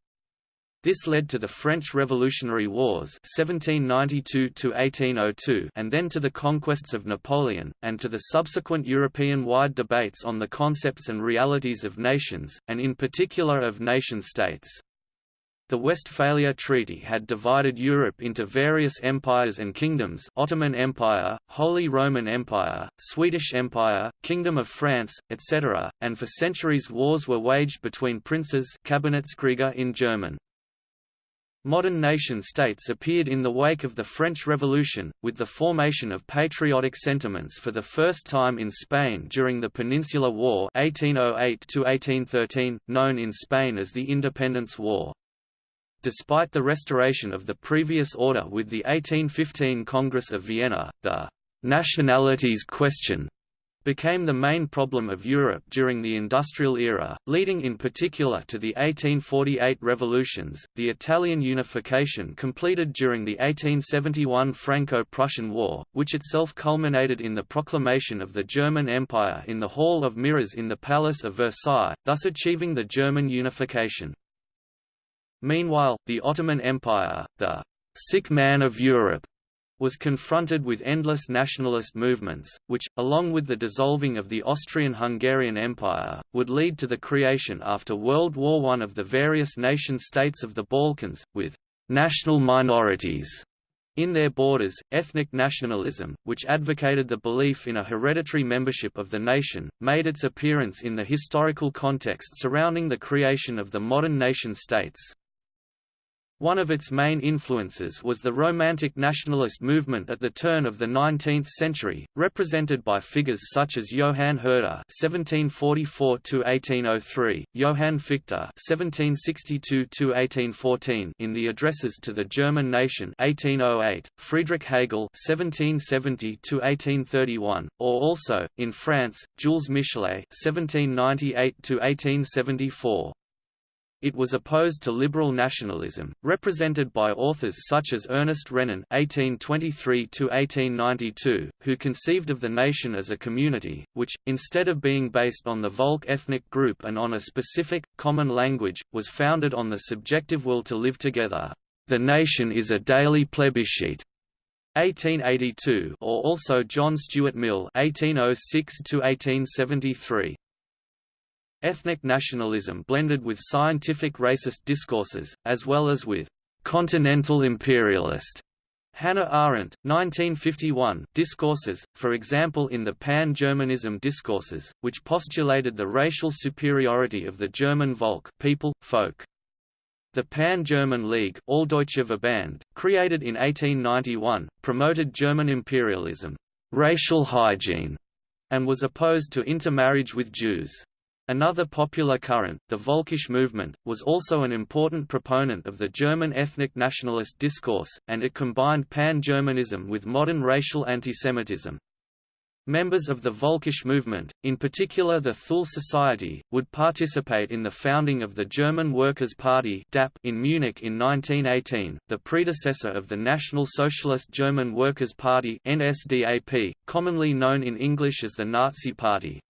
This led to the French Revolutionary Wars 1792 and then to the conquests of Napoleon, and to the subsequent European-wide debates on the concepts and realities of nations, and in particular of nation-states. The Westphalia Treaty had divided Europe into various empires and kingdoms Ottoman Empire, Holy Roman Empire, Swedish Empire, Kingdom of France, etc., and for centuries wars were waged between princes Kabinettskriege in German. Modern nation-states appeared in the wake of the French Revolution, with the formation of patriotic sentiments for the first time in Spain during the Peninsular War 1808 known in Spain as the Independence War. Despite the restoration of the previous order with the 1815 Congress of Vienna, the «nationalities question» became the main problem of Europe during the industrial era, leading in particular to the 1848 revolutions, the Italian unification completed during the 1871 Franco-Prussian War, which itself culminated in the proclamation of the German Empire in the Hall of Mirrors in the Palace of Versailles, thus achieving the German unification. Meanwhile, the Ottoman Empire, the sick man of Europe, was confronted with endless nationalist movements, which, along with the dissolving of the Austrian-Hungarian Empire, would lead to the creation after World War I of the various nation-states of the Balkans, with «national minorities» in their borders, ethnic nationalism, which advocated the belief in a hereditary membership of the nation, made its appearance in the historical context surrounding the creation of the modern nation-states. One of its main influences was the Romantic nationalist movement at the turn of the 19th century, represented by figures such as Johann Herder (1744–1803), Johann Fichte (1762–1814) in the Addresses to the German Nation (1808), Friedrich Hegel (1770–1831), or also in France, Jules Michelet (1798–1874). It was opposed to liberal nationalism, represented by authors such as Ernest Renan (1823–1892), who conceived of the nation as a community, which, instead of being based on the Volk ethnic group and on a specific, common language, was founded on the subjective will to live together. The nation is a daily plebiscite. 1882 or also John Stuart Mill 1806 1873 Ethnic nationalism blended with scientific racist discourses, as well as with «continental imperialist» Hannah Arendt, 1951, discourses, for example in the Pan-Germanism discourses, which postulated the racial superiority of the German Volk people, folk. The Pan-German League Alldeutsche Verband, created in 1891, promoted German imperialism, racial hygiene, and was opposed to intermarriage with Jews. Another popular current, the Volkisch movement, was also an important proponent of the German ethnic nationalist discourse, and it combined pan-Germanism with modern racial antisemitism. Members of the Volkisch movement, in particular the Thule Society, would participate in the founding of the German Workers' Party in Munich in 1918, the predecessor of the National Socialist German Workers' Party commonly known in English as the Nazi Party.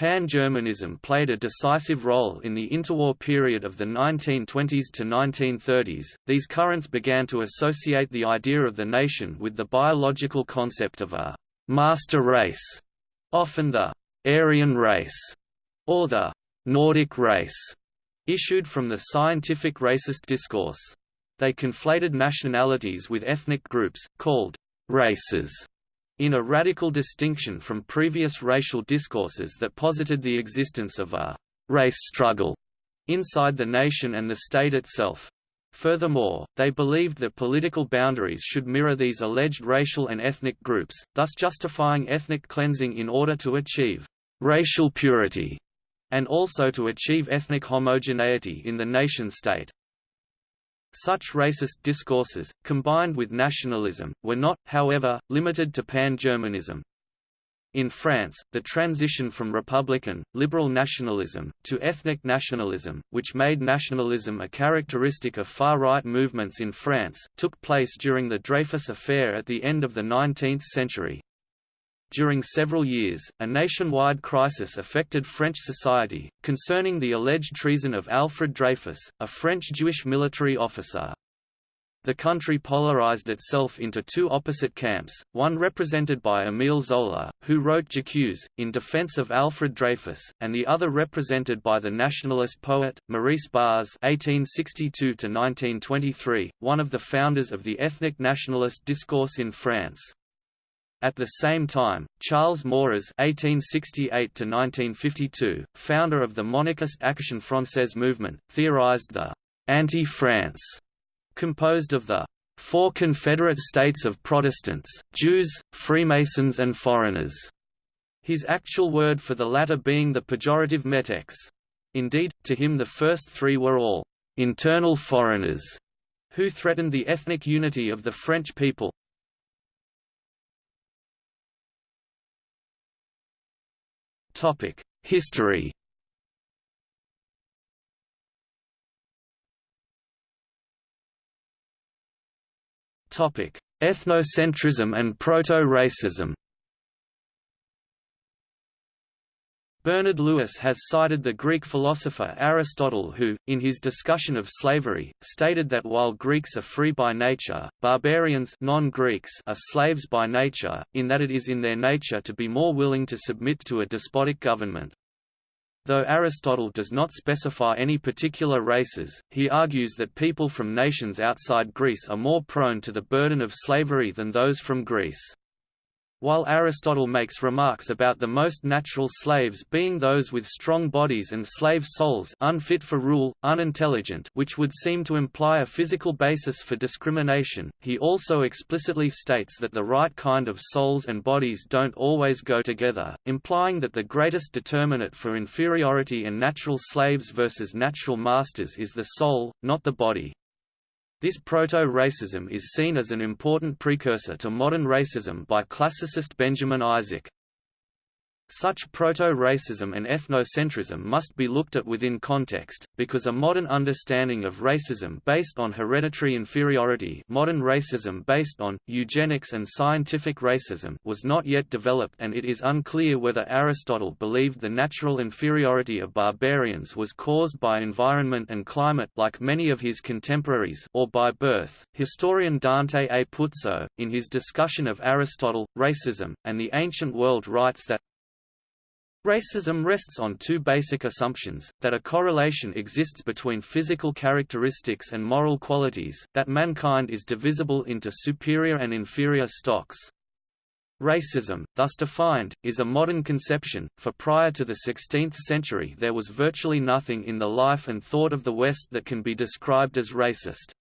Pan-Germanism played a decisive role in the interwar period of the 1920s to 1930s. These currents began to associate the idea of the nation with the biological concept of a master race, often the Aryan race, or the Nordic race, issued from the scientific racist discourse. They conflated nationalities with ethnic groups, called races, in a radical distinction from previous racial discourses that posited the existence of a race struggle inside the nation and the state itself. Furthermore, they believed that political boundaries should mirror these alleged racial and ethnic groups, thus justifying ethnic cleansing in order to achieve racial purity, and also to achieve ethnic homogeneity in the nation-state. Such racist discourses, combined with nationalism, were not, however, limited to pan-Germanism. In France, the transition from republican, liberal nationalism, to ethnic nationalism, which made nationalism a characteristic of far-right movements in France, took place during the Dreyfus Affair at the end of the 19th century. During several years, a nationwide crisis affected French society, concerning the alleged treason of Alfred Dreyfus, a French Jewish military officer. The country polarized itself into two opposite camps, one represented by Émile Zola, who wrote J'accuse, in defense of Alfred Dreyfus, and the other represented by the nationalist poet, Maurice Barrès (1862–1923), one of the founders of the ethnic nationalist discourse in France. At the same time, Charles Maurras (1868–1952), founder of the monarchist Action Française movement, theorized the anti-France, composed of the four Confederate states of Protestants, Jews, Freemasons and foreigners. His actual word for the latter being the pejorative métèques. Indeed, to him the first three were all internal foreigners, who threatened the ethnic unity of the French people, History. Topic: Ethnocentrism and proto-racism Bernard Lewis has cited the Greek philosopher Aristotle who, in his discussion of slavery, stated that while Greeks are free by nature, barbarians non-Greeks are slaves by nature, in that it is in their nature to be more willing to submit to a despotic government. Though Aristotle does not specify any particular races, he argues that people from nations outside Greece are more prone to the burden of slavery than those from Greece. While Aristotle makes remarks about the most natural slaves being those with strong bodies and slave souls unfit for rule, unintelligent which would seem to imply a physical basis for discrimination, he also explicitly states that the right kind of souls and bodies don't always go together, implying that the greatest determinant for inferiority in natural slaves versus natural masters is the soul, not the body. This proto-racism is seen as an important precursor to modern racism by classicist Benjamin Isaac. Such proto-racism and ethnocentrism must be looked at within context, because a modern understanding of racism based on hereditary inferiority modern racism based on, eugenics and scientific racism was not yet developed and it is unclear whether Aristotle believed the natural inferiority of barbarians was caused by environment and climate like many of his contemporaries or by birth. Historian Dante A. Puzzo, in his discussion of Aristotle, racism, and the ancient world writes that Racism rests on two basic assumptions, that a correlation exists between physical characteristics and moral qualities, that mankind is divisible into superior and inferior stocks. Racism, thus defined, is a modern conception, for prior to the 16th century there was virtually nothing in the life and thought of the West that can be described as racist.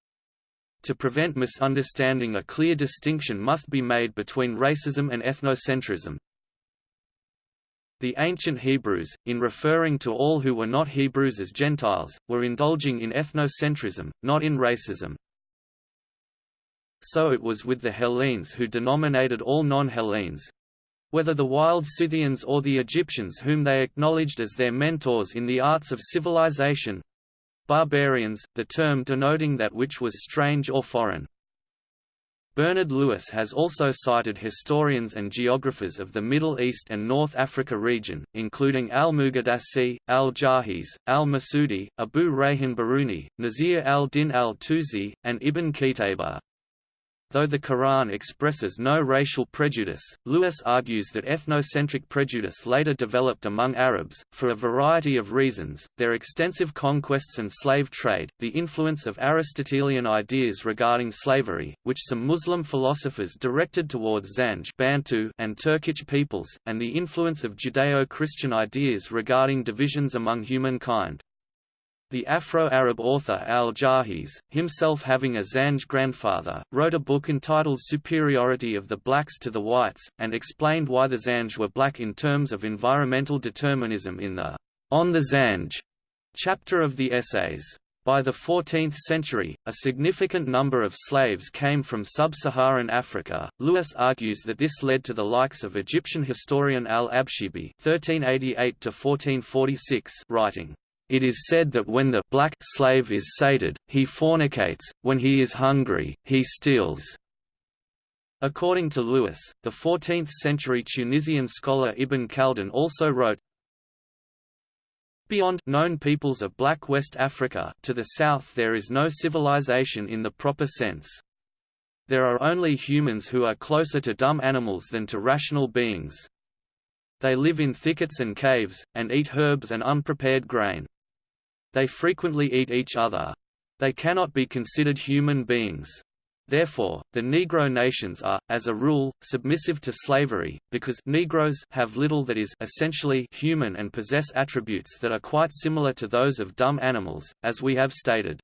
To prevent misunderstanding a clear distinction must be made between racism and ethnocentrism, the ancient Hebrews, in referring to all who were not Hebrews as Gentiles, were indulging in ethnocentrism, not in racism. So it was with the Hellenes who denominated all non-Hellenes, whether the wild Scythians or the Egyptians whom they acknowledged as their mentors in the arts of civilization, barbarians, the term denoting that which was strange or foreign. Bernard Lewis has also cited historians and geographers of the Middle East and North Africa region, including al-Muqaddasi, al-Jahiz, al-Masudi, Abu Rayhan Biruni, Nasir al-Din al-Tusi, and Ibn Qutayba. Though the Quran expresses no racial prejudice, Lewis argues that ethnocentric prejudice later developed among Arabs, for a variety of reasons, their extensive conquests and slave trade, the influence of Aristotelian ideas regarding slavery, which some Muslim philosophers directed towards Zanj Bantu and Turkic peoples, and the influence of Judeo-Christian ideas regarding divisions among humankind. The Afro-Arab author al-Jahiz, himself having a Zanj grandfather, wrote a book entitled Superiority of the Blacks to the Whites, and explained why the Zanj were black in terms of environmental determinism in the On the Zanj chapter of the essays. By the 14th century, a significant number of slaves came from sub-Saharan Africa. Lewis argues that this led to the likes of Egyptian historian al-Abshibi (1388–1446) writing, it is said that when the black slave is sated, he fornicates, when he is hungry, he steals. According to Lewis, the 14th-century Tunisian scholar Ibn Khaldun also wrote, Beyond known peoples of Black West Africa to the south there is no civilization in the proper sense. There are only humans who are closer to dumb animals than to rational beings. They live in thickets and caves, and eat herbs and unprepared grain. They frequently eat each other. They cannot be considered human beings. Therefore, the Negro nations are, as a rule, submissive to slavery, because Negroes have little that is essentially human and possess attributes that are quite similar to those of dumb animals, as we have stated.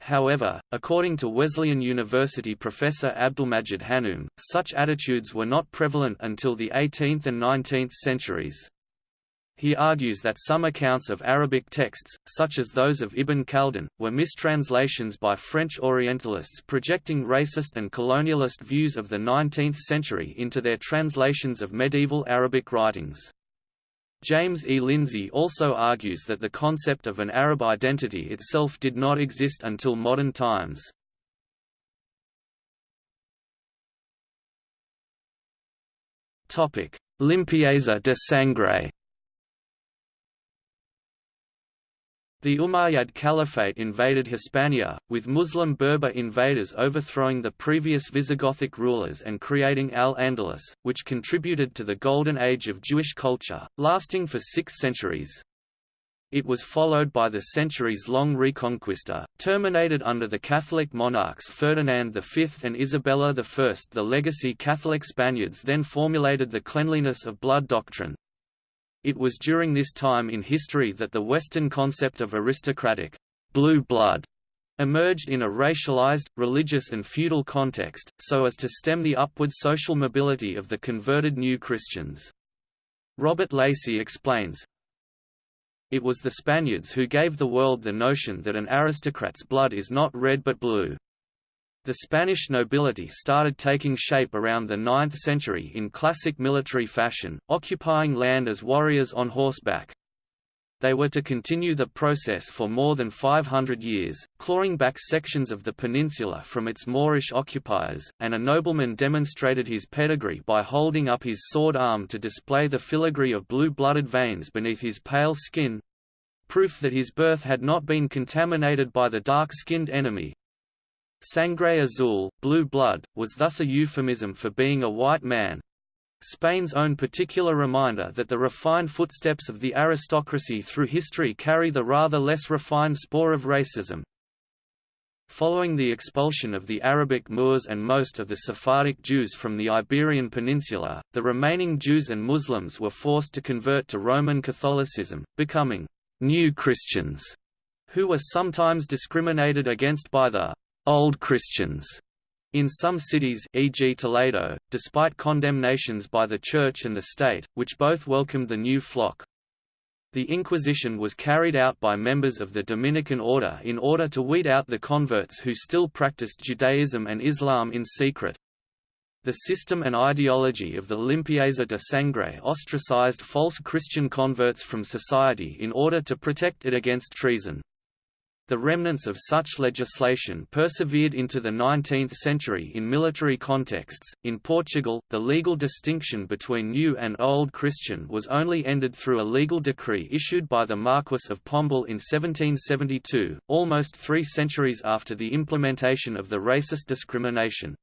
However, according to Wesleyan University professor Abdulmajid Hannoum, such attitudes were not prevalent until the 18th and 19th centuries. He argues that some accounts of Arabic texts, such as those of Ibn Khaldun, were mistranslations by French Orientalists projecting racist and colonialist views of the 19th century into their translations of medieval Arabic writings. James E. Lindsay also argues that the concept of an Arab identity itself did not exist until modern times. Limpieza de sangre The Umayyad Caliphate invaded Hispania, with Muslim Berber invaders overthrowing the previous Visigothic rulers and creating Al-Andalus, which contributed to the Golden Age of Jewish culture, lasting for six centuries. It was followed by the centuries-long Reconquista, terminated under the Catholic monarchs Ferdinand V and Isabella I. The legacy Catholic Spaniards then formulated the cleanliness of blood doctrine, it was during this time in history that the Western concept of aristocratic blue blood emerged in a racialized, religious and feudal context, so as to stem the upward social mobility of the converted New Christians. Robert Lacey explains, It was the Spaniards who gave the world the notion that an aristocrat's blood is not red but blue. The Spanish nobility started taking shape around the 9th century in classic military fashion, occupying land as warriors on horseback. They were to continue the process for more than 500 years, clawing back sections of the peninsula from its Moorish occupiers, and a nobleman demonstrated his pedigree by holding up his sword arm to display the filigree of blue-blooded veins beneath his pale skin—proof that his birth had not been contaminated by the dark-skinned enemy, Sangre azul, blue blood, was thus a euphemism for being a white man. Spain's own particular reminder that the refined footsteps of the aristocracy through history carry the rather less refined spore of racism. Following the expulsion of the Arabic Moors and most of the Sephardic Jews from the Iberian Peninsula, the remaining Jews and Muslims were forced to convert to Roman Catholicism, becoming «new Christians», who were sometimes discriminated against by the Old Christians in some cities e.g. Toledo, despite condemnations by the Church and the state, which both welcomed the new flock. The Inquisition was carried out by members of the Dominican order in order to weed out the converts who still practiced Judaism and Islam in secret. The system and ideology of the Limpieza de Sangre ostracized false Christian converts from society in order to protect it against treason. The remnants of such legislation persevered into the 19th century in military contexts. In Portugal, the legal distinction between New and Old Christian was only ended through a legal decree issued by the Marquess of Pombal in 1772, almost three centuries after the implementation of the racist discrimination.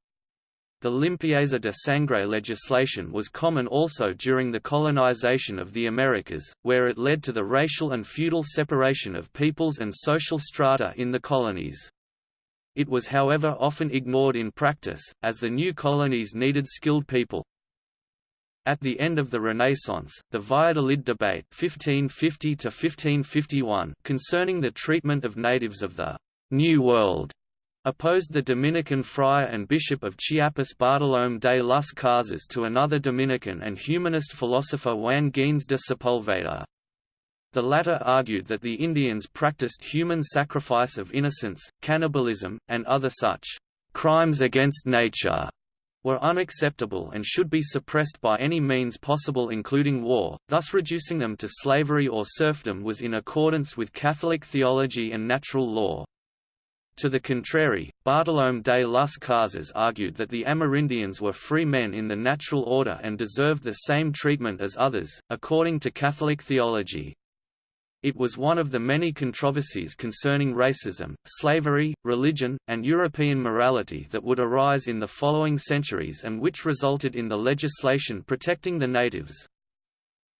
The limpieza de sangre legislation was common also during the colonization of the Americas, where it led to the racial and feudal separation of peoples and social strata in the colonies. It was however often ignored in practice, as the new colonies needed skilled people. At the end of the Renaissance, the Valladolid debate 1550 concerning the treatment of natives of the New World opposed the Dominican friar and bishop of Chiapas Bartolomé de las Casas to another Dominican and humanist philosopher Juan Gines de Sepulveda. The latter argued that the Indians practiced human sacrifice of innocents, cannibalism, and other such crimes against nature were unacceptable and should be suppressed by any means possible including war, thus reducing them to slavery or serfdom was in accordance with Catholic theology and natural law. To the contrary, Bartolomé de las Casas argued that the Amerindians were free men in the natural order and deserved the same treatment as others, according to Catholic theology. It was one of the many controversies concerning racism, slavery, religion, and European morality that would arise in the following centuries and which resulted in the legislation protecting the natives.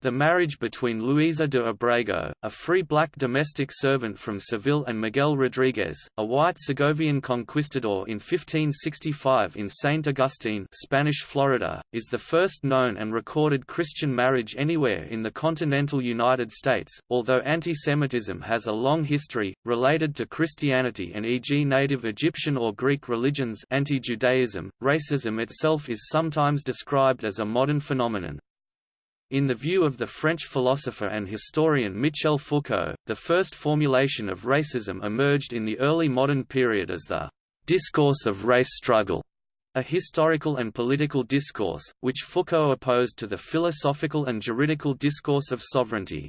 The marriage between Luisa de Abrego, a free black domestic servant from Seville and Miguel Rodriguez, a white Segovian conquistador in 1565 in St. Augustine Spanish Florida, is the first known and recorded Christian marriage anywhere in the continental United States, although antisemitism has a long history, related to Christianity and e.g. native Egyptian or Greek religions anti-Judaism, racism itself is sometimes described as a modern phenomenon. In the view of the French philosopher and historian Michel Foucault, the first formulation of racism emerged in the early modern period as the discourse of race struggle, a historical and political discourse, which Foucault opposed to the philosophical and juridical discourse of sovereignty.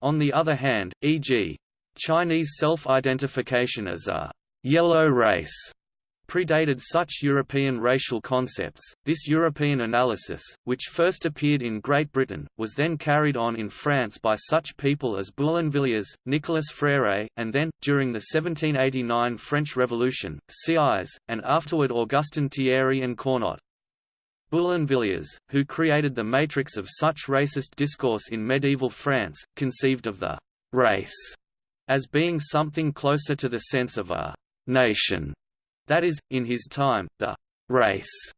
On the other hand, e.g. Chinese self-identification as a yellow race predated such European racial concepts. This European analysis, which first appeared in Great Britain, was then carried on in France by such people as Boulainvilliers, Nicolas Fréret, and then, during the 1789 French Revolution, Sieyès, and afterward Augustin Thierry and Cournot. Boulainvilliers, who created the matrix of such racist discourse in medieval France, conceived of the race as being something closer to the sense of a nation that is, in his time, the «race»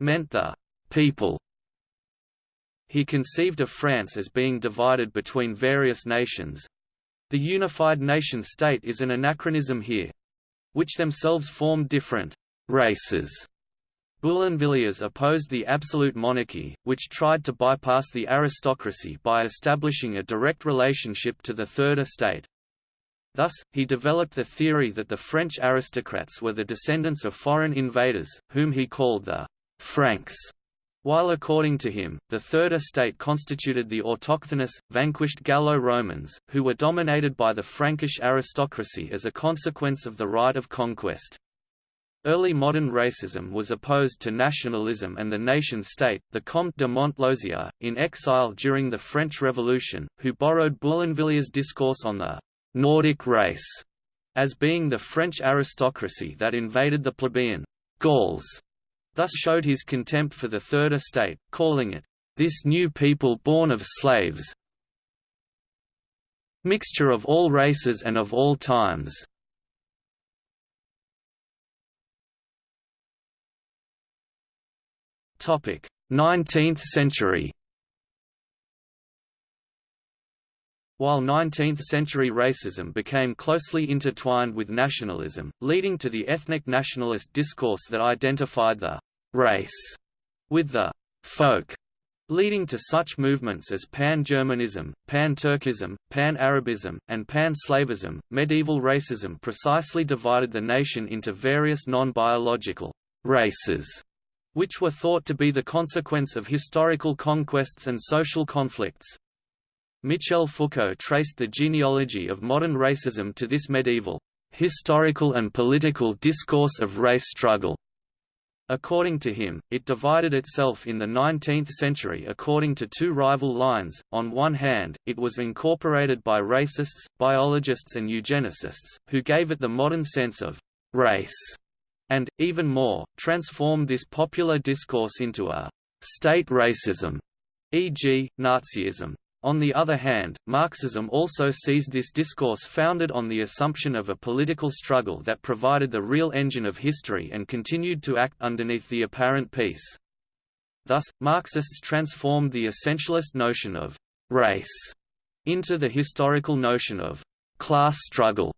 meant the «people». He conceived of France as being divided between various nations. The unified nation-state is an anachronism here. Which themselves formed different «races». Boulainvilliers opposed the absolute monarchy, which tried to bypass the aristocracy by establishing a direct relationship to the Third Estate. Thus, he developed the theory that the French aristocrats were the descendants of foreign invaders, whom he called the Franks, while according to him, the Third Estate constituted the autochthonous, vanquished Gallo-Romans, who were dominated by the Frankish aristocracy as a consequence of the right of conquest. Early modern racism was opposed to nationalism and the nation-state. The Comte de Montlosier, in exile during the French Revolution, who borrowed Boulainvilliers's discourse on the Nordic race as being the French aristocracy that invaded the plebeian Gauls, thus showed his contempt for the Third Estate, calling it, "...this new people born of slaves mixture of all races and of all times." Topic: 19th century. While 19th-century racism became closely intertwined with nationalism, leading to the ethnic nationalist discourse that identified the «race» with the «folk», leading to such movements as Pan-Germanism, Pan-Turkism, Pan-Arabism, and Pan-Slavism. Medieval racism precisely divided the nation into various non-biological races, which were thought to be the consequence of historical conquests and social conflicts. Michel Foucault traced the genealogy of modern racism to this medieval, historical and political discourse of race struggle. According to him, it divided itself in the 19th century according to two rival lines. On one hand, it was incorporated by racists, biologists, and eugenicists, who gave it the modern sense of race, and, even more, transformed this popular discourse into a state racism, e.g., Nazism. On the other hand, Marxism also seized this discourse founded on the assumption of a political struggle that provided the real engine of history and continued to act underneath the apparent peace. Thus, Marxists transformed the essentialist notion of «race» into the historical notion of «class struggle»,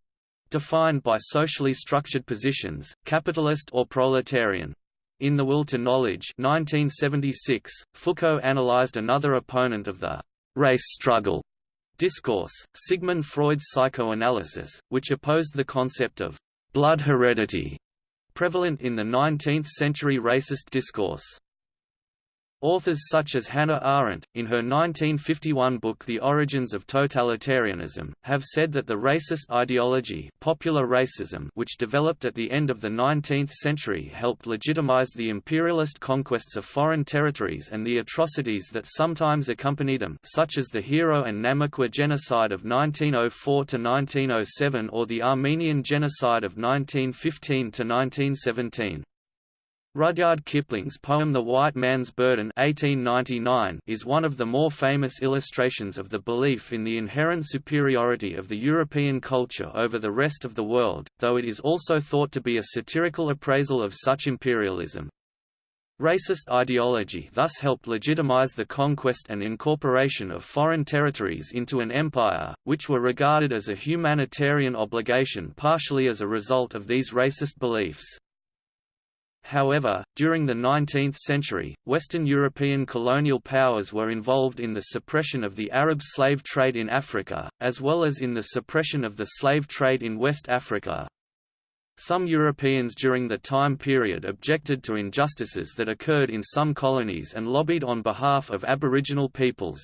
defined by socially structured positions, capitalist or proletarian. In The Will to Knowledge 1976, Foucault analyzed another opponent of the race struggle discourse, Sigmund Freud's psychoanalysis, which opposed the concept of blood heredity prevalent in the 19th-century racist discourse. Authors such as Hannah Arendt, in her 1951 book The Origins of Totalitarianism, have said that the racist ideology popular racism which developed at the end of the 19th century helped legitimize the imperialist conquests of foreign territories and the atrocities that sometimes accompanied them such as the Herero and Namaqua genocide of 1904–1907 or the Armenian genocide of 1915–1917. Rudyard Kipling's poem The White Man's Burden 1899 is one of the more famous illustrations of the belief in the inherent superiority of the European culture over the rest of the world, though it is also thought to be a satirical appraisal of such imperialism. Racist ideology thus helped legitimize the conquest and incorporation of foreign territories into an empire, which were regarded as a humanitarian obligation partially as a result of these racist beliefs. However, during the 19th century, Western European colonial powers were involved in the suppression of the Arab slave trade in Africa, as well as in the suppression of the slave trade in West Africa. Some Europeans during the time period objected to injustices that occurred in some colonies and lobbied on behalf of Aboriginal peoples.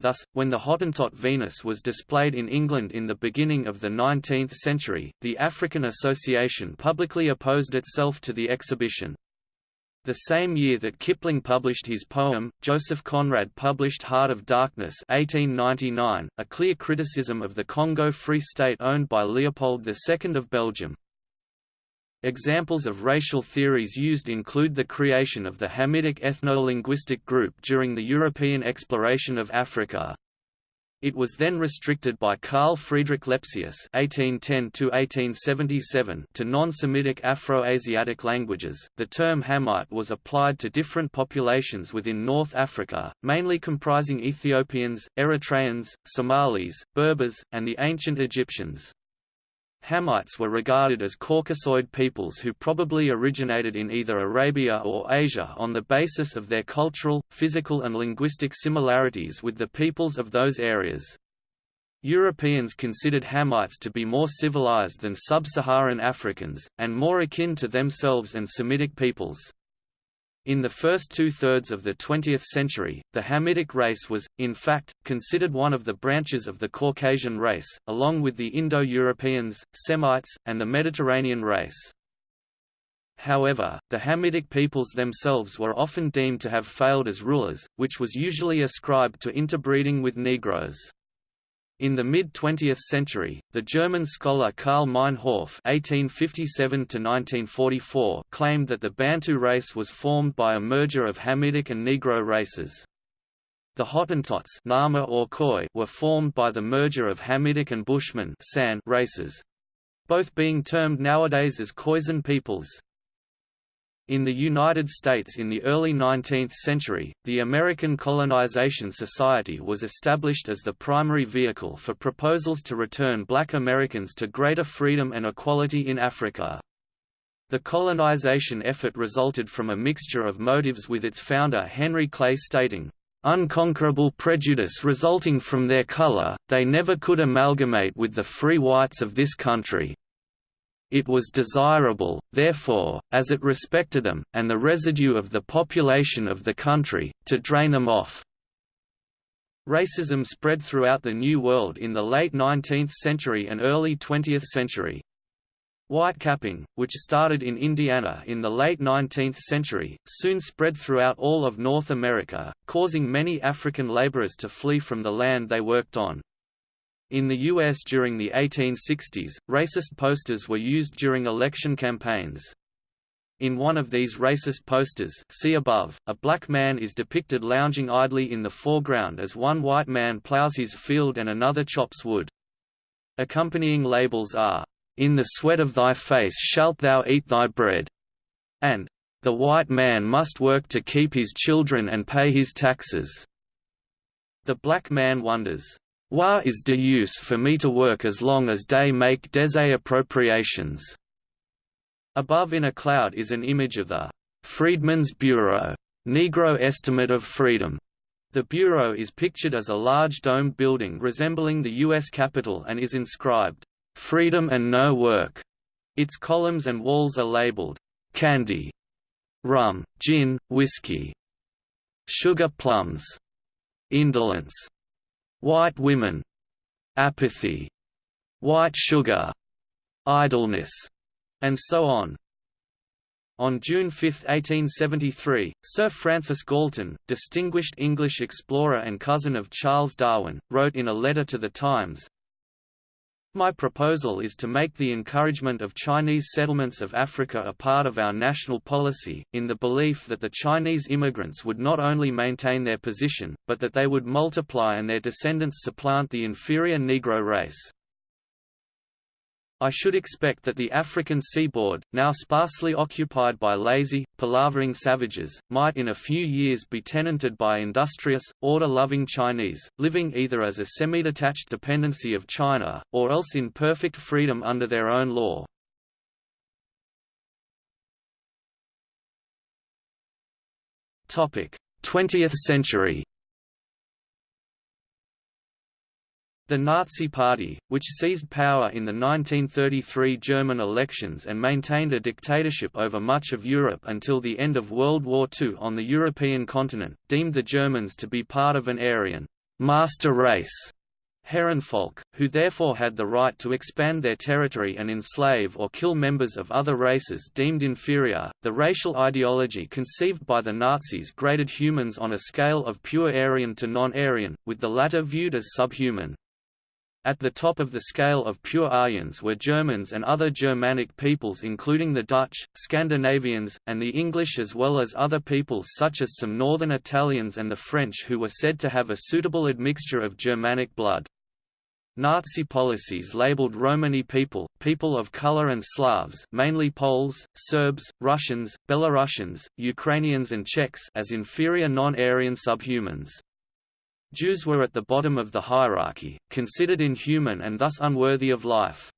Thus, when the Hottentot Venus was displayed in England in the beginning of the 19th century, the African Association publicly opposed itself to the exhibition. The same year that Kipling published his poem, Joseph Conrad published Heart of Darkness 1899, a clear criticism of the Congo Free State owned by Leopold II of Belgium. Examples of racial theories used include the creation of the Hamitic ethno-linguistic group during the European exploration of Africa. It was then restricted by Carl Friedrich Lepsius (1810–1877) to non-Semitic Afro-Asiatic languages. The term Hamite was applied to different populations within North Africa, mainly comprising Ethiopians, Eritreans, Somalis, Berbers, and the ancient Egyptians. Hamites were regarded as Caucasoid peoples who probably originated in either Arabia or Asia on the basis of their cultural, physical and linguistic similarities with the peoples of those areas. Europeans considered Hamites to be more civilized than sub-Saharan Africans, and more akin to themselves and Semitic peoples. In the first two-thirds of the 20th century, the Hamitic race was, in fact, considered one of the branches of the Caucasian race, along with the Indo-Europeans, Semites, and the Mediterranean race. However, the Hamitic peoples themselves were often deemed to have failed as rulers, which was usually ascribed to interbreeding with Negroes. In the mid-20th century, the German scholar Karl Meinhof (1857–1944) claimed that the Bantu race was formed by a merger of Hamitic and Negro races. The Hottentots Nama or Khoi were formed by the merger of Hamitic and Bushman San races, both being termed nowadays as Khoisan peoples. In the United States in the early 19th century, the American Colonization Society was established as the primary vehicle for proposals to return black Americans to greater freedom and equality in Africa. The colonization effort resulted from a mixture of motives with its founder Henry Clay stating, "...unconquerable prejudice resulting from their color, they never could amalgamate with the free whites of this country, it was desirable, therefore, as it respected them, and the residue of the population of the country, to drain them off. Racism spread throughout the New World in the late 19th century and early 20th century. Whitecapping, which started in Indiana in the late 19th century, soon spread throughout all of North America, causing many African laborers to flee from the land they worked on. In the U.S. during the 1860s, racist posters were used during election campaigns. In one of these racist posters see above, a black man is depicted lounging idly in the foreground as one white man plows his field and another chops wood. Accompanying labels are, "'In the sweat of thy face shalt thou eat thy bread' and "'The white man must work to keep his children and pay his taxes'". The black man wonders, "'Why is de use for me to work as long as they make des appropriations?' Above in a cloud is an image of the Freedmen's Bureau Negro Estimate of Freedom. The Bureau is pictured as a large domed building resembling the U.S. Capitol and is inscribed, "'Freedom and No Work'". Its columns and walls are labeled, "'Candy'", "'Rum'", "'Gin'", "'Whiskey'", "'Sugar plums'", "'Indolence'", "'White women'", "'Apathy'", "'White sugar'", "'Idleness'", and so on. On June 5, 1873, Sir Francis Galton, distinguished English explorer and cousin of Charles Darwin, wrote in a letter to The Times, my proposal is to make the encouragement of Chinese settlements of Africa a part of our national policy, in the belief that the Chinese immigrants would not only maintain their position, but that they would multiply and their descendants supplant the inferior Negro race. I should expect that the African seaboard, now sparsely occupied by lazy, palavering savages, might in a few years be tenanted by industrious, order-loving Chinese, living either as a semi-detached dependency of China, or else in perfect freedom under their own law. Twentieth century The Nazi Party, which seized power in the 1933 German elections and maintained a dictatorship over much of Europe until the end of World War II on the European continent, deemed the Germans to be part of an Aryan master race Herrenvolk, who therefore had the right to expand their territory and enslave or kill members of other races deemed inferior. The racial ideology conceived by the Nazis graded humans on a scale of pure Aryan to non-Aryan, with the latter viewed as subhuman. At the top of the scale of pure Aryans were Germans and other Germanic peoples including the Dutch, Scandinavians, and the English as well as other peoples such as some northern Italians and the French who were said to have a suitable admixture of Germanic blood. Nazi policies labeled Romani people, people of color and Slavs mainly Poles, Serbs, Russians, Belarusians, Ukrainians and Czechs as inferior non-Aryan subhumans. Jews were at the bottom of the hierarchy, considered inhuman and thus unworthy of life.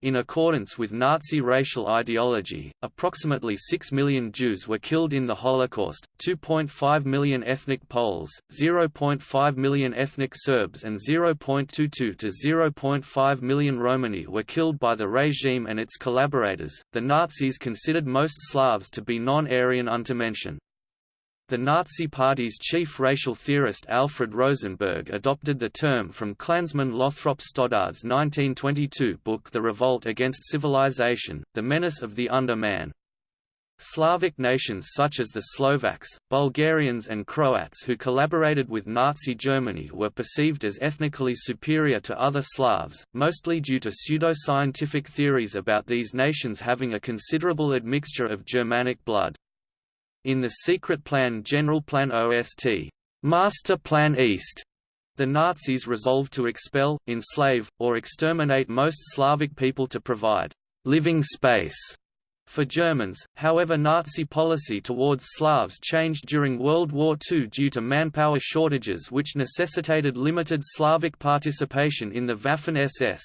In accordance with Nazi racial ideology, approximately 6 million Jews were killed in the Holocaust, 2.5 million ethnic Poles, 0.5 million ethnic Serbs and 0.22 to 0.5 million Romani were killed by the regime and its collaborators. The Nazis considered most Slavs to be non-Aryan Untermenschen. The Nazi Party's chief racial theorist Alfred Rosenberg adopted the term from Klansman Lothrop Stoddard's 1922 book The Revolt Against Civilization, The Menace of the Underman. Slavic nations such as the Slovaks, Bulgarians and Croats who collaborated with Nazi Germany were perceived as ethnically superior to other Slavs, mostly due to pseudo-scientific theories about these nations having a considerable admixture of Germanic blood. In the secret plan General Plan OST, Master Plan East, the Nazis resolved to expel, enslave, or exterminate most Slavic people to provide living space for Germans, however Nazi policy towards Slavs changed during World War II due to manpower shortages which necessitated limited Slavic participation in the Waffen-SS.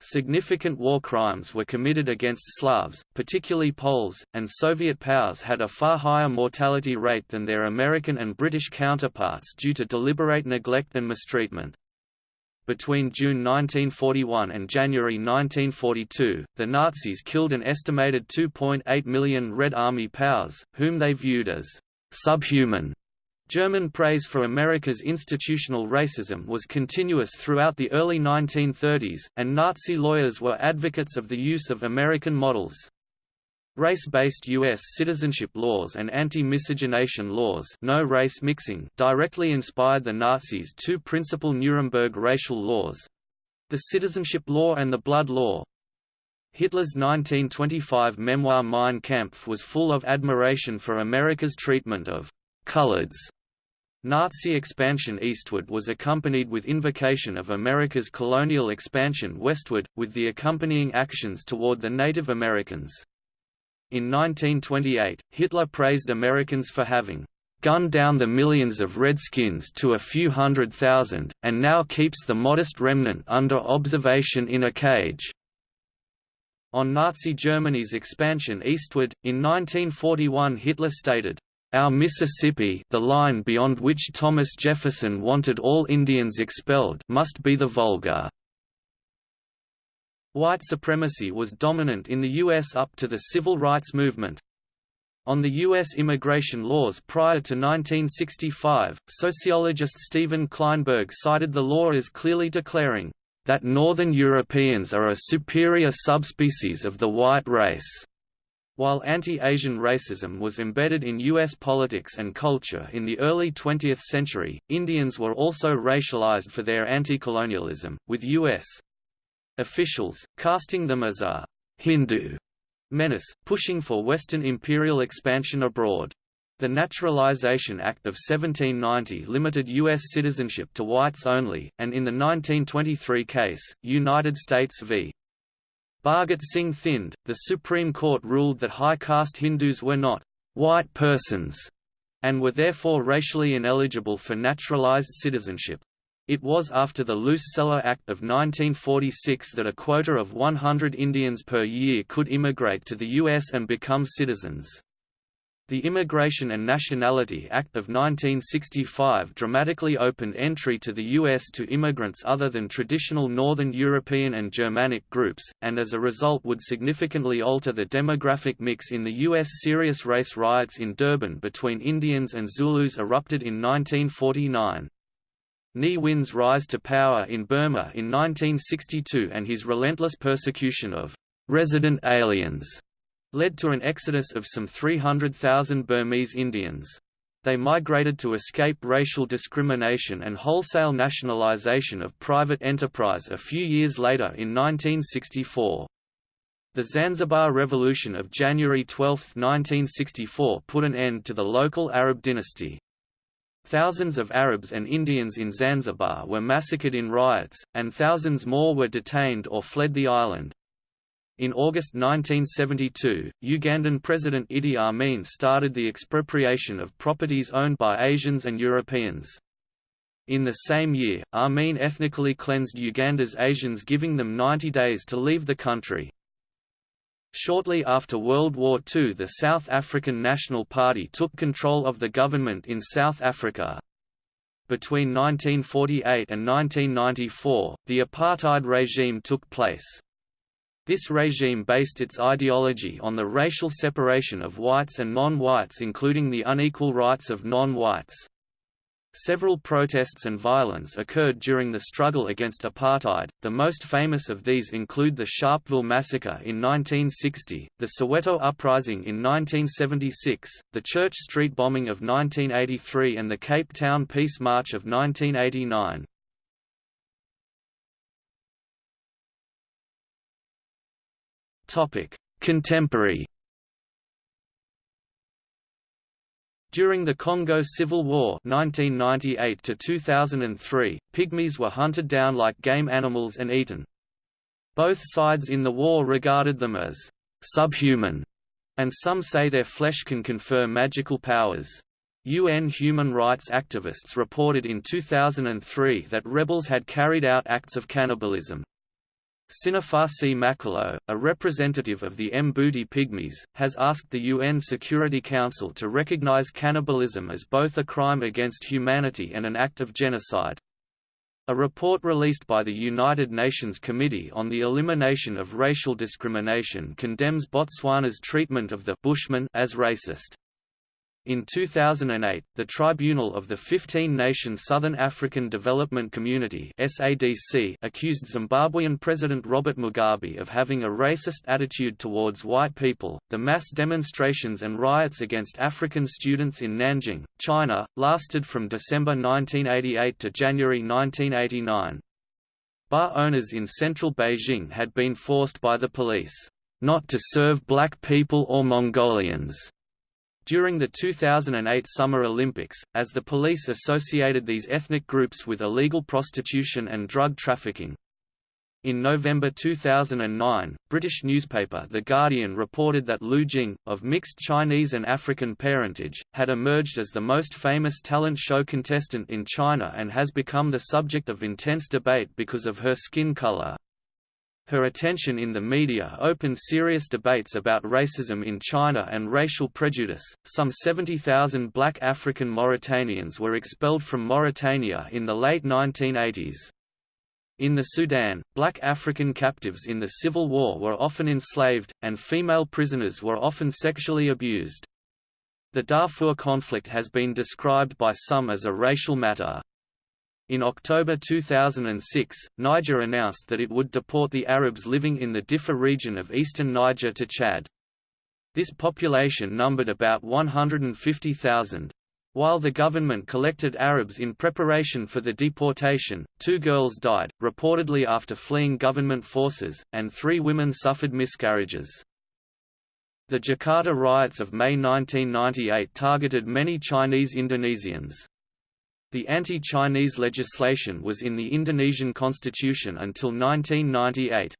Significant war crimes were committed against Slavs, particularly Poles, and Soviet powers had a far higher mortality rate than their American and British counterparts due to deliberate neglect and mistreatment. Between June 1941 and January 1942, the Nazis killed an estimated 2.8 million Red Army POWs, whom they viewed as subhuman German praise for America's institutional racism was continuous throughout the early 1930s, and Nazi lawyers were advocates of the use of American models. Race-based U.S. citizenship laws and anti-miscegenation laws no race mixing directly inspired the Nazis' two principal Nuremberg racial laws—the citizenship law and the blood law. Hitler's 1925 memoir Mein Kampf was full of admiration for America's treatment of «coloreds» Nazi expansion eastward was accompanied with invocation of America's colonial expansion westward, with the accompanying actions toward the Native Americans. In 1928, Hitler praised Americans for having gunned down the millions of Redskins to a few hundred thousand, and now keeps the modest remnant under observation in a cage. On Nazi Germany's expansion eastward, in 1941 Hitler stated, our Mississippi the line beyond which Thomas Jefferson wanted all Indians expelled must be the Volga. White supremacy was dominant in the U.S. up to the Civil Rights Movement. On the U.S. immigration laws prior to 1965, sociologist Stephen Klineberg cited the law as clearly declaring, that Northern Europeans are a superior subspecies of the white race. While anti-Asian racism was embedded in U.S. politics and culture in the early 20th century, Indians were also racialized for their anti-colonialism, with U.S. officials, casting them as a «Hindu» menace, pushing for Western imperial expansion abroad. The Naturalization Act of 1790 limited U.S. citizenship to whites only, and in the 1923 case, United States v. Bhagat Singh Thind, the Supreme Court ruled that high caste Hindus were not white persons and were therefore racially ineligible for naturalized citizenship. It was after the Luce-Celler Act of 1946 that a quota of 100 Indians per year could immigrate to the U.S. and become citizens. The Immigration and Nationality Act of 1965 dramatically opened entry to the U.S. to immigrants other than traditional Northern European and Germanic groups, and as a result would significantly alter the demographic mix in the U.S. Serious race riots in Durban between Indians and Zulus erupted in 1949. Ne Win's rise to power in Burma in 1962 and his relentless persecution of resident aliens led to an exodus of some 300,000 Burmese Indians. They migrated to escape racial discrimination and wholesale nationalization of private enterprise a few years later in 1964. The Zanzibar Revolution of January 12, 1964 put an end to the local Arab dynasty. Thousands of Arabs and Indians in Zanzibar were massacred in riots, and thousands more were detained or fled the island. In August 1972, Ugandan President Idi Amin started the expropriation of properties owned by Asians and Europeans. In the same year, Amin ethnically cleansed Uganda's Asians giving them 90 days to leave the country. Shortly after World War II the South African National Party took control of the government in South Africa. Between 1948 and 1994, the apartheid regime took place. This regime based its ideology on the racial separation of whites and non-whites including the unequal rights of non-whites. Several protests and violence occurred during the struggle against apartheid, the most famous of these include the Sharpeville Massacre in 1960, the Soweto Uprising in 1976, the Church Street bombing of 1983 and the Cape Town Peace March of 1989. Topic: Contemporary. During the Congo Civil War 1998 to 2003, pygmies were hunted down like game animals and eaten. Both sides in the war regarded them as subhuman, and some say their flesh can confer magical powers. UN human rights activists reported in 2003 that rebels had carried out acts of cannibalism. Sinafasi Makelo, a representative of the Mbuti Pygmies, has asked the UN Security Council to recognize cannibalism as both a crime against humanity and an act of genocide. A report released by the United Nations Committee on the Elimination of Racial Discrimination condemns Botswana's treatment of the Bushmen as racist. In 2008, the Tribunal of the 15-nation Southern African Development Community (SADC) accused Zimbabwean President Robert Mugabe of having a racist attitude towards white people. The mass demonstrations and riots against African students in Nanjing, China, lasted from December 1988 to January 1989. Bar owners in central Beijing had been forced by the police not to serve black people or Mongolians during the 2008 Summer Olympics, as the police associated these ethnic groups with illegal prostitution and drug trafficking. In November 2009, British newspaper The Guardian reported that Lou Jing, of mixed Chinese and African parentage, had emerged as the most famous talent show contestant in China and has become the subject of intense debate because of her skin color. Her attention in the media opened serious debates about racism in China and racial prejudice. Some 70,000 black African Mauritanians were expelled from Mauritania in the late 1980s. In the Sudan, black African captives in the Civil War were often enslaved, and female prisoners were often sexually abused. The Darfur conflict has been described by some as a racial matter. In October 2006, Niger announced that it would deport the Arabs living in the Diffa region of eastern Niger to Chad. This population numbered about 150,000. While the government collected Arabs in preparation for the deportation, two girls died, reportedly after fleeing government forces, and three women suffered miscarriages. The Jakarta riots of May 1998 targeted many Chinese Indonesians. The anti-Chinese legislation was in the Indonesian constitution until 1998.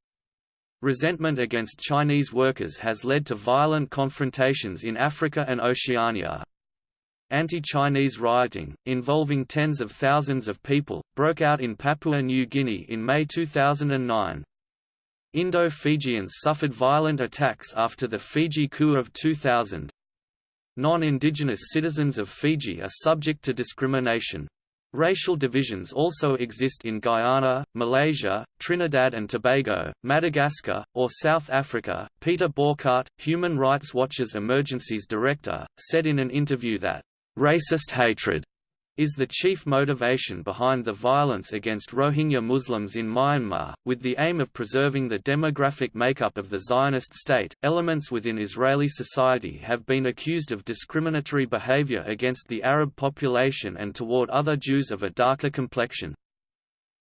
Resentment against Chinese workers has led to violent confrontations in Africa and Oceania. Anti-Chinese rioting, involving tens of thousands of people, broke out in Papua New Guinea in May 2009. Indo-Fijians suffered violent attacks after the Fiji coup of 2000. Non-indigenous citizens of Fiji are subject to discrimination. Racial divisions also exist in Guyana, Malaysia, Trinidad and Tobago, Madagascar, or South Africa. Peter Bouckaert, Human Rights Watch's Emergencies Director, said in an interview that, racist hatred is the chief motivation behind the violence against Rohingya Muslims in Myanmar, with the aim of preserving the demographic makeup of the Zionist state. Elements within Israeli society have been accused of discriminatory behavior against the Arab population and toward other Jews of a darker complexion.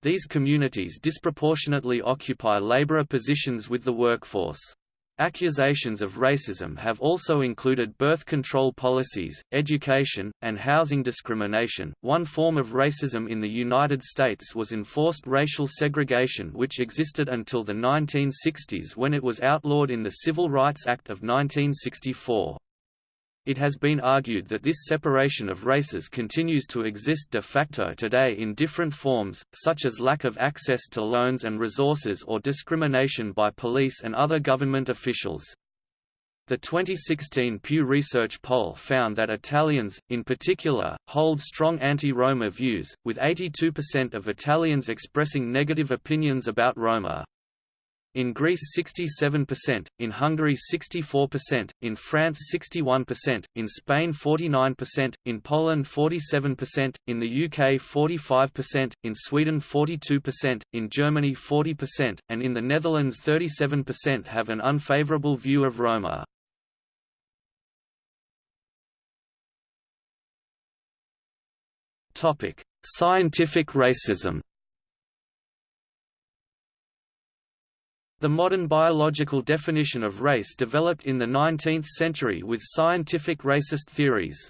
These communities disproportionately occupy laborer positions with the workforce. Accusations of racism have also included birth control policies, education, and housing discrimination. One form of racism in the United States was enforced racial segregation, which existed until the 1960s when it was outlawed in the Civil Rights Act of 1964. It has been argued that this separation of races continues to exist de facto today in different forms, such as lack of access to loans and resources or discrimination by police and other government officials. The 2016 Pew Research poll found that Italians, in particular, hold strong anti-Roma views, with 82% of Italians expressing negative opinions about Roma in Greece 67%, in Hungary 64%, in France 61%, in Spain 49%, in Poland 47%, in the UK 45%, in Sweden 42%, in Germany 40%, and in the Netherlands 37% have an unfavourable view of Roma. Scientific racism The modern biological definition of race developed in the 19th century with scientific racist theories.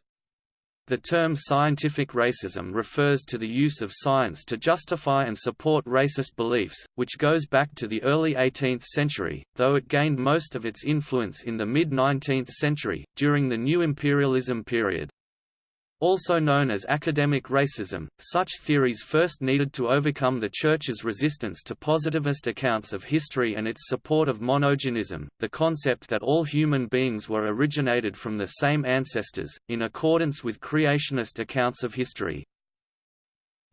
The term scientific racism refers to the use of science to justify and support racist beliefs, which goes back to the early 18th century, though it gained most of its influence in the mid-19th century, during the New Imperialism period. Also known as academic racism, such theories first needed to overcome the Church's resistance to positivist accounts of history and its support of monogenism, the concept that all human beings were originated from the same ancestors, in accordance with creationist accounts of history.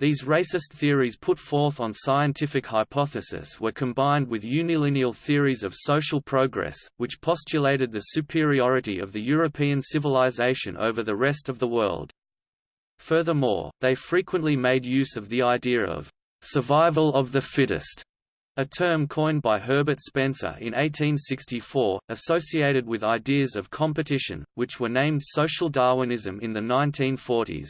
These racist theories put forth on scientific hypothesis were combined with unilineal theories of social progress, which postulated the superiority of the European civilization over the rest of the world. Furthermore, they frequently made use of the idea of survival of the fittest, a term coined by Herbert Spencer in 1864, associated with ideas of competition, which were named social Darwinism in the 1940s.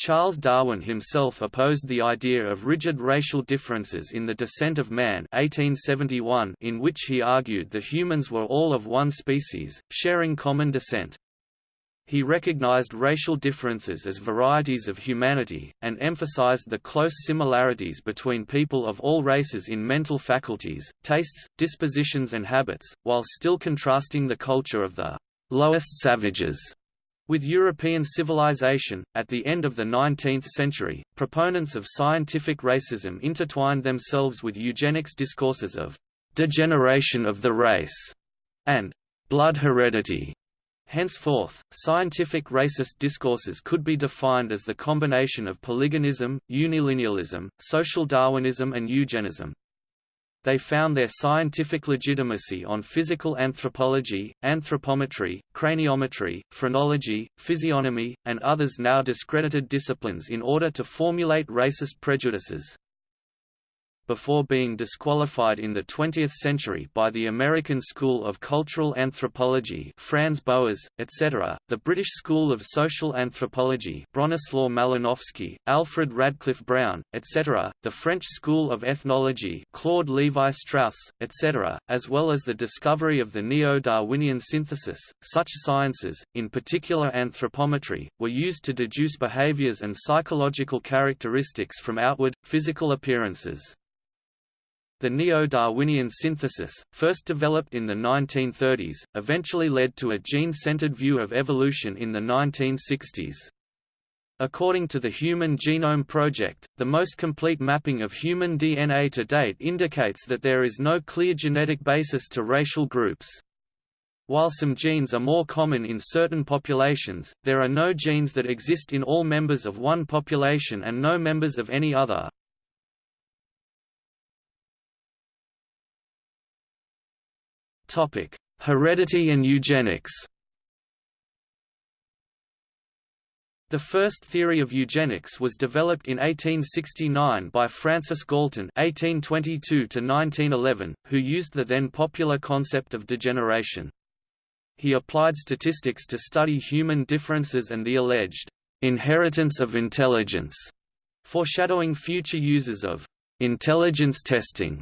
Charles Darwin himself opposed the idea of rigid racial differences in The Descent of Man 1871 in which he argued that humans were all of one species, sharing common descent. He recognized racial differences as varieties of humanity, and emphasized the close similarities between people of all races in mental faculties, tastes, dispositions and habits, while still contrasting the culture of the lowest savages with European civilization, at the end of the 19th century, proponents of scientific racism intertwined themselves with eugenics discourses of degeneration of the race and blood heredity. Henceforth, scientific racist discourses could be defined as the combination of polygenism, unilinealism, social Darwinism and eugenism. They found their scientific legitimacy on physical anthropology, anthropometry, craniometry, phrenology, physiognomy, and others now discredited disciplines in order to formulate racist prejudices before being disqualified in the 20th century by the American School of Cultural Anthropology Franz Boas, etc., the British School of Social Anthropology Bronislaw Malinowski, Alfred Radcliffe Brown, etc., the French School of Ethnology Claude Lévi-Strauss, etc., as well as the discovery of the neo-Darwinian synthesis. Such sciences, in particular anthropometry, were used to deduce behaviors and psychological characteristics from outward, physical appearances. The neo-Darwinian synthesis, first developed in the 1930s, eventually led to a gene-centered view of evolution in the 1960s. According to the Human Genome Project, the most complete mapping of human DNA to date indicates that there is no clear genetic basis to racial groups. While some genes are more common in certain populations, there are no genes that exist in all members of one population and no members of any other. Topic: Heredity and eugenics. The first theory of eugenics was developed in 1869 by Francis Galton (1822–1911), who used the then popular concept of degeneration. He applied statistics to study human differences and the alleged inheritance of intelligence, foreshadowing future uses of intelligence testing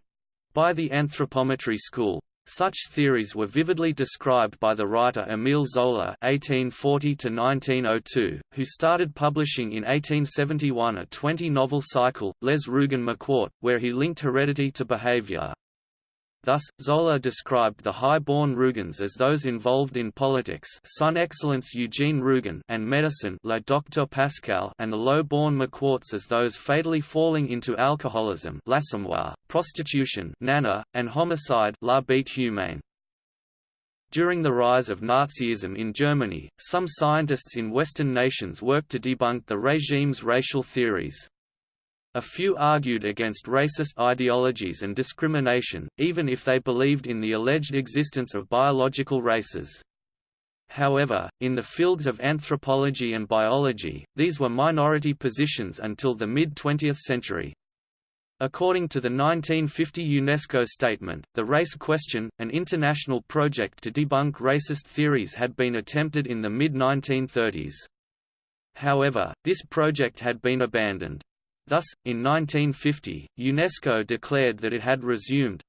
by the anthropometry school. Such theories were vividly described by the writer Émile Zola (1840–1902), who started publishing in 1871 a 20-novel cycle, Les Rougon-Macquart, where he linked heredity to behavior. Thus, Zola described the high-born Rougons as those involved in politics son excellence Eugene Rougon and medicine La Docteur Pascal and the low-born Macquarts as those fatally falling into alcoholism L'Assommoir, prostitution Nana, and homicide La Bête Humaine. During the rise of Nazism in Germany, some scientists in Western nations worked to debunk the regime's racial theories. A few argued against racist ideologies and discrimination, even if they believed in the alleged existence of biological races. However, in the fields of anthropology and biology, these were minority positions until the mid-20th century. According to the 1950 UNESCO statement, the race question, an international project to debunk racist theories had been attempted in the mid-1930s. However, this project had been abandoned. Thus, in 1950, UNESCO declared that it had resumed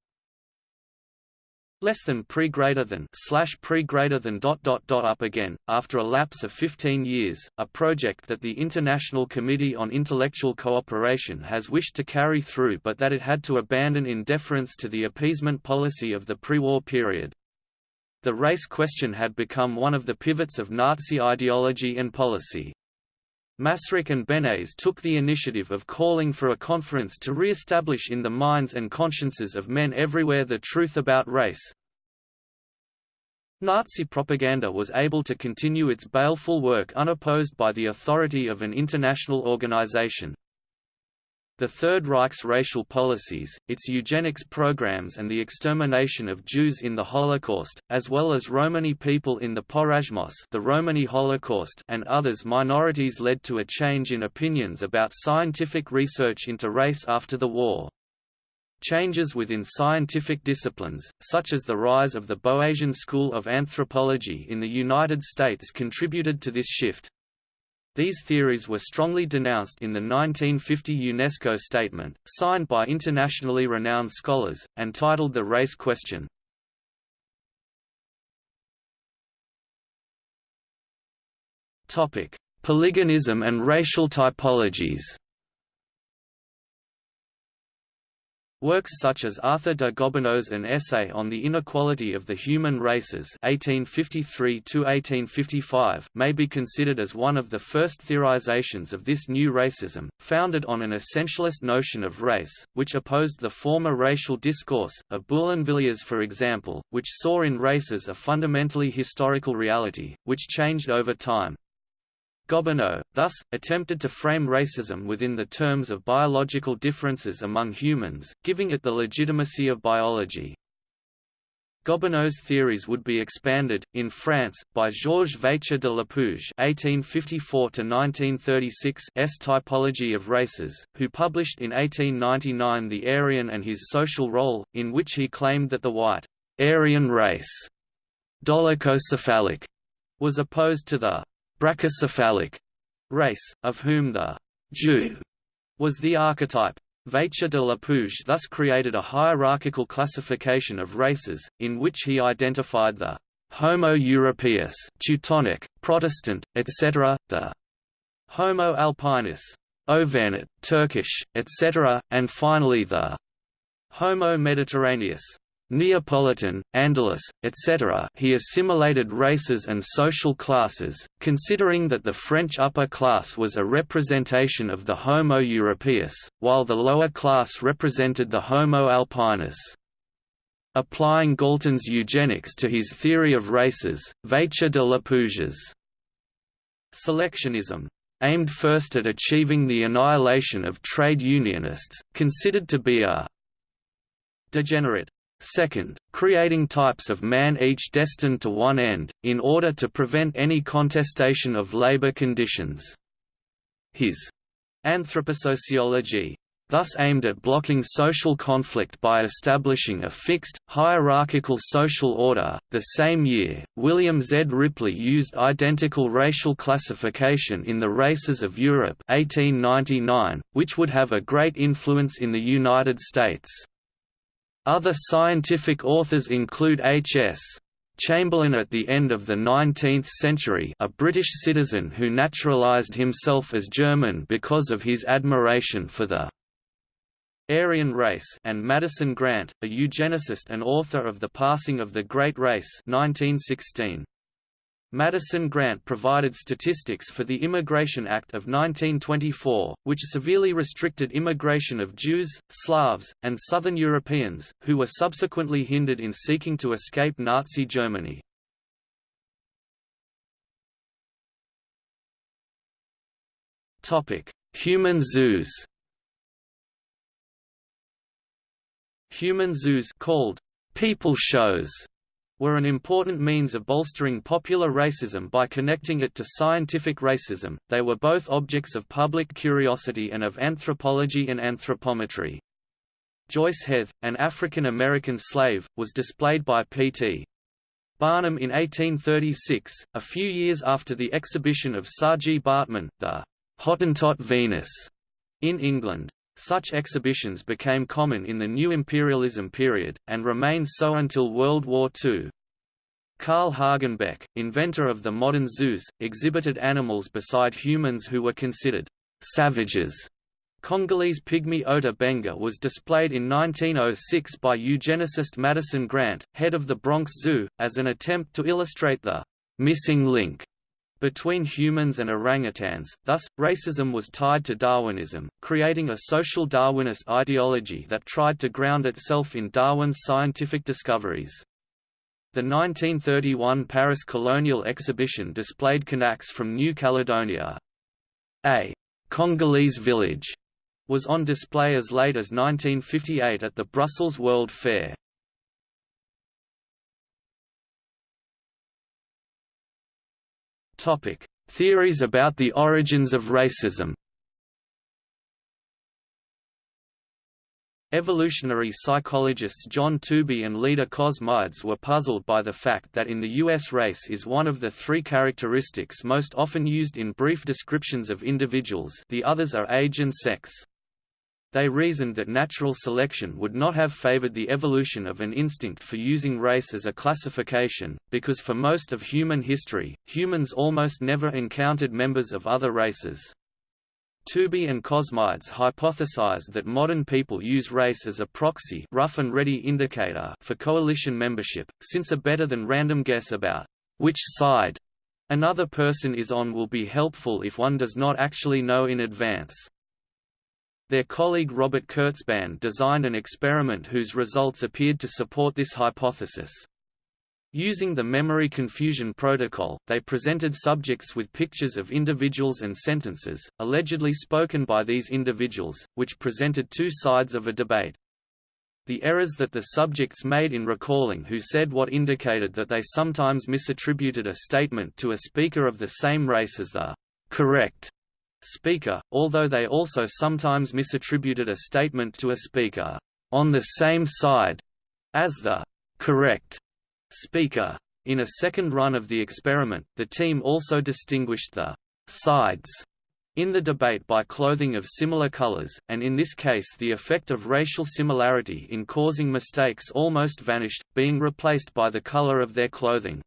less than pre greater than slash pre greater than dot dot dot up again after a lapse of 15 years a project that the International Committee on Intellectual Cooperation has wished to carry through but that it had to abandon in deference to the appeasement policy of the pre-war period. The race question had become one of the pivots of Nazi ideology and policy Masaryk and Beneš took the initiative of calling for a conference to re-establish in the minds and consciences of men everywhere the truth about race. Nazi propaganda was able to continue its baleful work unopposed by the authority of an international organization. The Third Reich's racial policies, its eugenics programs and the extermination of Jews in the Holocaust, as well as Romani people in the Porajmos the Romani Holocaust and others minorities led to a change in opinions about scientific research into race after the war. Changes within scientific disciplines, such as the rise of the Boasian School of Anthropology in the United States contributed to this shift. These theories were strongly denounced in the 1950 UNESCO statement, signed by internationally renowned scholars, and titled The Race Question. Polygenism and racial typologies Works such as Arthur de Gobineau's An Essay on the Inequality of the Human Races 1853 may be considered as one of the first theorizations of this new racism, founded on an essentialist notion of race, which opposed the former racial discourse, of Boulainvilliers for example, which saw in races a fundamentally historical reality, which changed over time. Gobineau, thus, attempted to frame racism within the terms of biological differences among humans, giving it the legitimacy of biology. Gobineau's theories would be expanded, in France, by Georges Vacher de Lapouge s Typology of Races, who published in 1899 The Aryan and His Social Role, in which he claimed that the white Aryan race dolichocephalic was opposed to the brachycephalic race, of whom the Jew was the archetype. Vacher de Lapouge thus created a hierarchical classification of races, in which he identified the Homo europaeus Teutonic, Protestant, etc., the Homo alpinus Auvergnat, Turkish, etc., and finally the Homo mediterraneus Neapolitan, Andalus, etc. He assimilated races and social classes, considering that the French upper class was a representation of the Homo europaeus, while the lower class represented the Homo alpinus. Applying Galton's eugenics to his theory of races, Vacher de Lapouge's selectionism aimed first at achieving the annihilation of trade unionists, considered to be a degenerate Second, creating types of man each destined to one end, in order to prevent any contestation of labor conditions. His anthroposociology thus aimed at blocking social conflict by establishing a fixed, hierarchical social order. The same year, William Z. Ripley used identical racial classification in the Races of Europe 1899, which would have a great influence in the United States. Other scientific authors include H.S. Chamberlain at the end of the 19th century a British citizen who naturalised himself as German because of his admiration for the Aryan race and Madison Grant, a eugenicist and author of The Passing of the Great Race 1916. Madison Grant provided statistics for the Immigration Act of 1924, which severely restricted immigration of Jews, Slavs, and Southern Europeans, who were subsequently hindered in seeking to escape Nazi Germany. Human zoos Human zoos called people shows were an important means of bolstering popular racism by connecting it to scientific racism. They were both objects of public curiosity and of anthropology and anthropometry. Joyce Heth, an African American slave, was displayed by P.T. Barnum in 1836, a few years after the exhibition of Saartjie Baartman, the Hottentot Venus, in England. Such exhibitions became common in the new imperialism period, and remained so until World War II. Carl Hagenbeck, inventor of the modern zoos, exhibited animals beside humans who were considered savages. Congolese pygmy Ota Benga was displayed in 1906 by eugenicist Madison Grant, head of the Bronx Zoo, as an attempt to illustrate the missing link between humans and orangutans, thus, racism was tied to Darwinism, creating a social Darwinist ideology that tried to ground itself in Darwin's scientific discoveries. The 1931 Paris Colonial Exhibition displayed Kanaks from New Caledonia. A Congolese village was on display as late as 1958 at the Brussels World Fair. Theories about the origins of racism Evolutionary psychologists John Tooby and Leda Cosmides were puzzled by the fact that in the U.S. race is one of the three characteristics most often used in brief descriptions of individuals the others are age and sex. They reasoned that natural selection would not have favored the evolution of an instinct for using race as a classification, because for most of human history, humans almost never encountered members of other races. Tooby and Cosmides hypothesized that modern people use race as a proxy rough and ready indicator for coalition membership, since a better than random guess about which side another person is on will be helpful if one does not actually know in advance. Their colleague Robert Kurzban designed an experiment whose results appeared to support this hypothesis. Using the memory confusion protocol, they presented subjects with pictures of individuals and sentences, allegedly spoken by these individuals, which presented two sides of a debate. The errors that the subjects made in recalling who said what indicated that they sometimes misattributed a statement to a speaker of the same race as the correct speaker, although they also sometimes misattributed a statement to a speaker on the same side as the correct speaker. In a second run of the experiment, the team also distinguished the sides in the debate by clothing of similar colors, and in this case the effect of racial similarity in causing mistakes almost vanished, being replaced by the color of their clothing.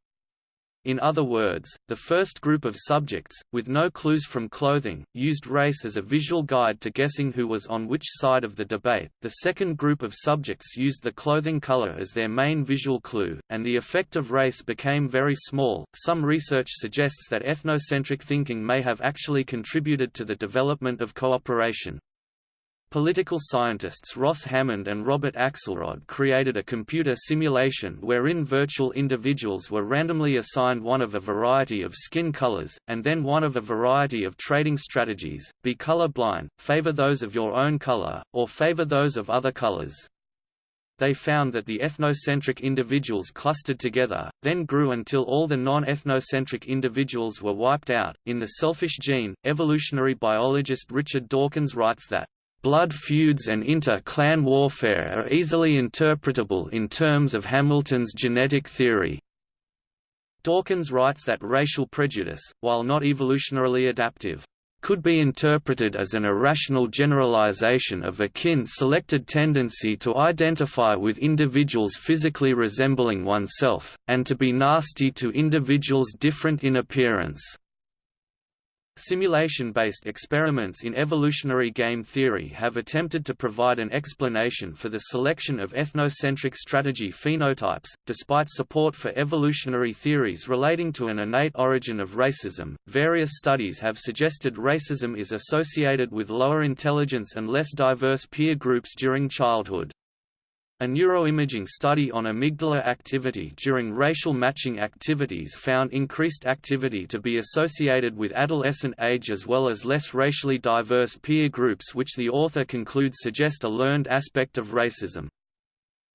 In other words, the first group of subjects, with no clues from clothing, used race as a visual guide to guessing who was on which side of the debate, the second group of subjects used the clothing color as their main visual clue, and the effect of race became very small. Some research suggests that ethnocentric thinking may have actually contributed to the development of cooperation. Political scientists Ross Hammond and Robert Axelrod created a computer simulation wherein virtual individuals were randomly assigned one of a variety of skin colors, and then one of a variety of trading strategies, be color blind, favor those of your own color, or favor those of other colors. They found that the ethnocentric individuals clustered together, then grew until all the non-ethnocentric individuals were wiped out. In The Selfish Gene, evolutionary biologist Richard Dawkins writes that Blood feuds and inter-clan warfare are easily interpretable in terms of Hamilton's genetic theory. Dawkins writes that racial prejudice, while not evolutionarily adaptive, could be interpreted as an irrational generalization of a kin-selected tendency to identify with individuals physically resembling oneself, and to be nasty to individuals different in appearance. Simulation-based experiments in evolutionary game theory have attempted to provide an explanation for the selection of ethnocentric strategy phenotypes. Despite support for evolutionary theories relating to an innate origin of racism, various studies have suggested racism is associated with lower intelligence and less diverse peer groups during childhood. A neuroimaging study on amygdala activity during racial matching activities found increased activity to be associated with adolescent age as well as less racially diverse peer groups which the author concludes suggest a learned aspect of racism.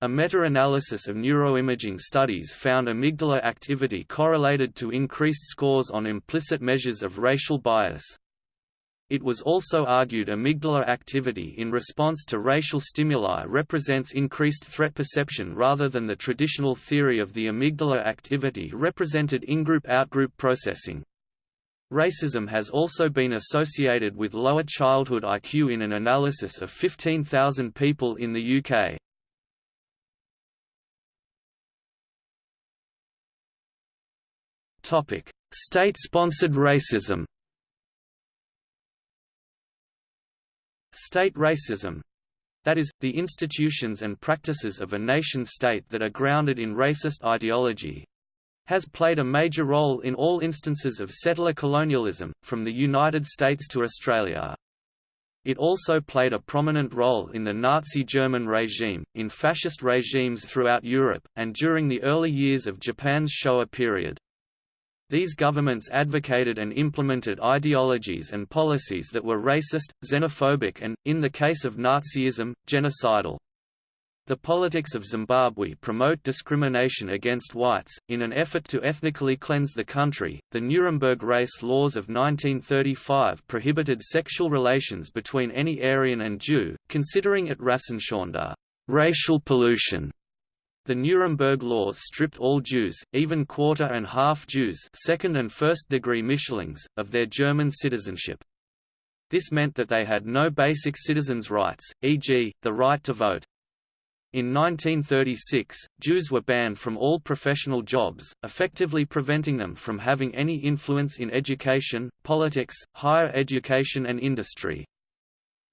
A meta-analysis of neuroimaging studies found amygdala activity correlated to increased scores on implicit measures of racial bias. It was also argued amygdala activity in response to racial stimuli represents increased threat perception rather than the traditional theory of the amygdala activity represented in-group-out-group processing. Racism has also been associated with lower childhood IQ in an analysis of 15,000 people in the UK. State-sponsored racism State racism that is, the institutions and practices of a nation-state that are grounded in racist ideology, has played a major role in all instances of settler colonialism, from the United States to Australia. It also played a prominent role in the Nazi German regime, in fascist regimes throughout Europe, and during the early years of Japan's Showa period. These governments advocated and implemented ideologies and policies that were racist, xenophobic and, in the case of Nazism, genocidal. The politics of Zimbabwe promote discrimination against whites. In an effort to ethnically cleanse the country, the Nuremberg race laws of 1935 prohibited sexual relations between any Aryan and Jew, considering it Rassenschande, racial pollution. The Nuremberg laws stripped all Jews, even quarter and half Jews second and first degree Mischlings, of their German citizenship. This meant that they had no basic citizens' rights, e.g., the right to vote. In 1936, Jews were banned from all professional jobs, effectively preventing them from having any influence in education, politics, higher education and industry.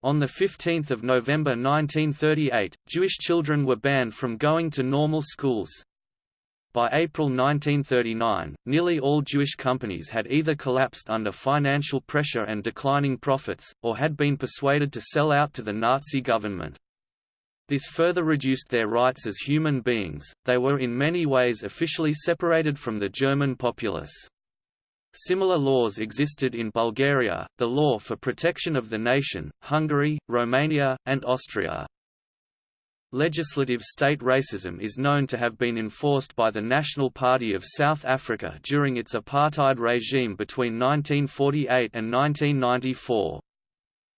On 15 November 1938, Jewish children were banned from going to normal schools. By April 1939, nearly all Jewish companies had either collapsed under financial pressure and declining profits, or had been persuaded to sell out to the Nazi government. This further reduced their rights as human beings, they were in many ways officially separated from the German populace. Similar laws existed in Bulgaria, the Law for Protection of the Nation, Hungary, Romania, and Austria. Legislative state racism is known to have been enforced by the National Party of South Africa during its apartheid regime between 1948 and 1994.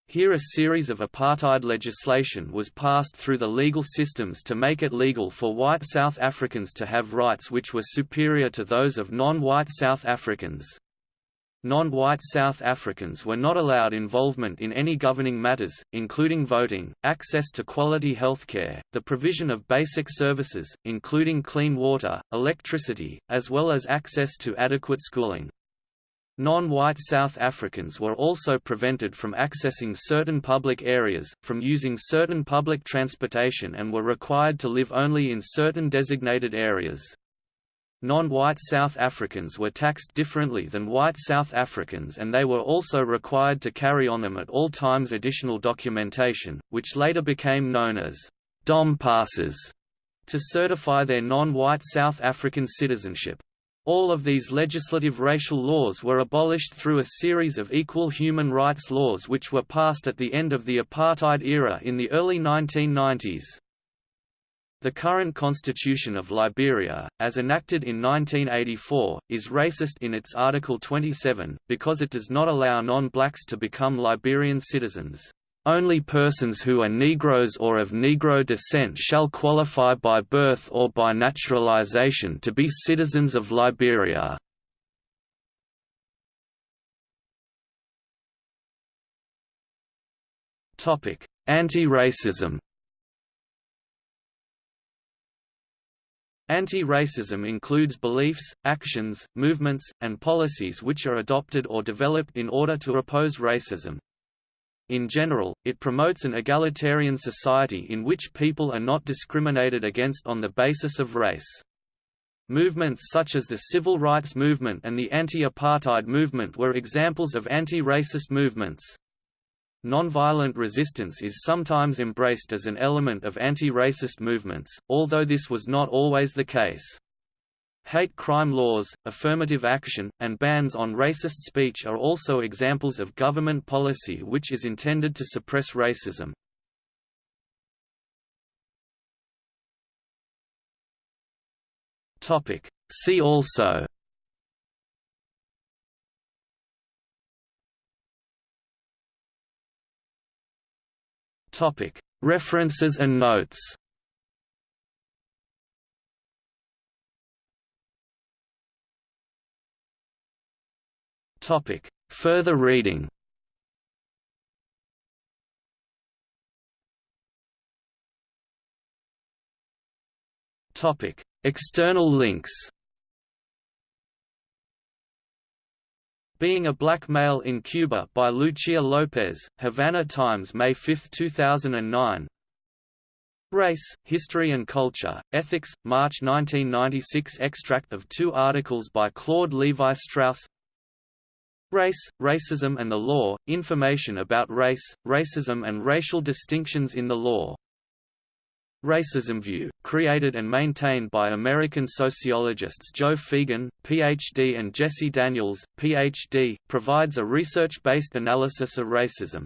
Here a series of apartheid legislation was passed through the legal systems to make it legal for white South Africans to have rights which were superior to those of non-white South Africans. Non-white South Africans were not allowed involvement in any governing matters, including voting, access to quality healthcare, the provision of basic services, including clean water, electricity, as well as access to adequate schooling. Non-white South Africans were also prevented from accessing certain public areas, from using certain public transportation and were required to live only in certain designated areas. Non-white South Africans were taxed differently than white South Africans and they were also required to carry on them at all times additional documentation, which later became known as «dom passes» to certify their non-white South African citizenship. All of these legislative racial laws were abolished through a series of equal human rights laws which were passed at the end of the apartheid era in the early 1990s. The current constitution of Liberia, as enacted in 1984, is racist in its Article 27, because it does not allow non-blacks to become Liberian citizens. Only persons who are Negroes or of Negro descent shall qualify by birth or by naturalization to be citizens of Liberia. Anti-racism Anti-racism includes beliefs, actions, movements, and policies which are adopted or developed in order to oppose racism. In general, it promotes an egalitarian society in which people are not discriminated against on the basis of race. Movements such as the Civil Rights Movement and the Anti-Apartheid Movement were examples of anti-racist movements. Nonviolent resistance is sometimes embraced as an element of anti-racist movements, although this was not always the case. Hate crime laws, affirmative action, and bans on racist speech are also examples of government policy which is intended to suppress racism. See also References and notes. Further reading. External links Being a Black Male in Cuba by Lucia Lopez, Havana Times May 5, 2009 Race, History and Culture, Ethics, March 1996 Extract of two articles by Claude Levi-Strauss Race, Racism and the Law, Information about Race, Racism and Racial Distinctions in the Law Racism View, created and maintained by American sociologists Joe Feagin, Ph.D. and Jesse Daniels, Ph.D., provides a research-based analysis of racism.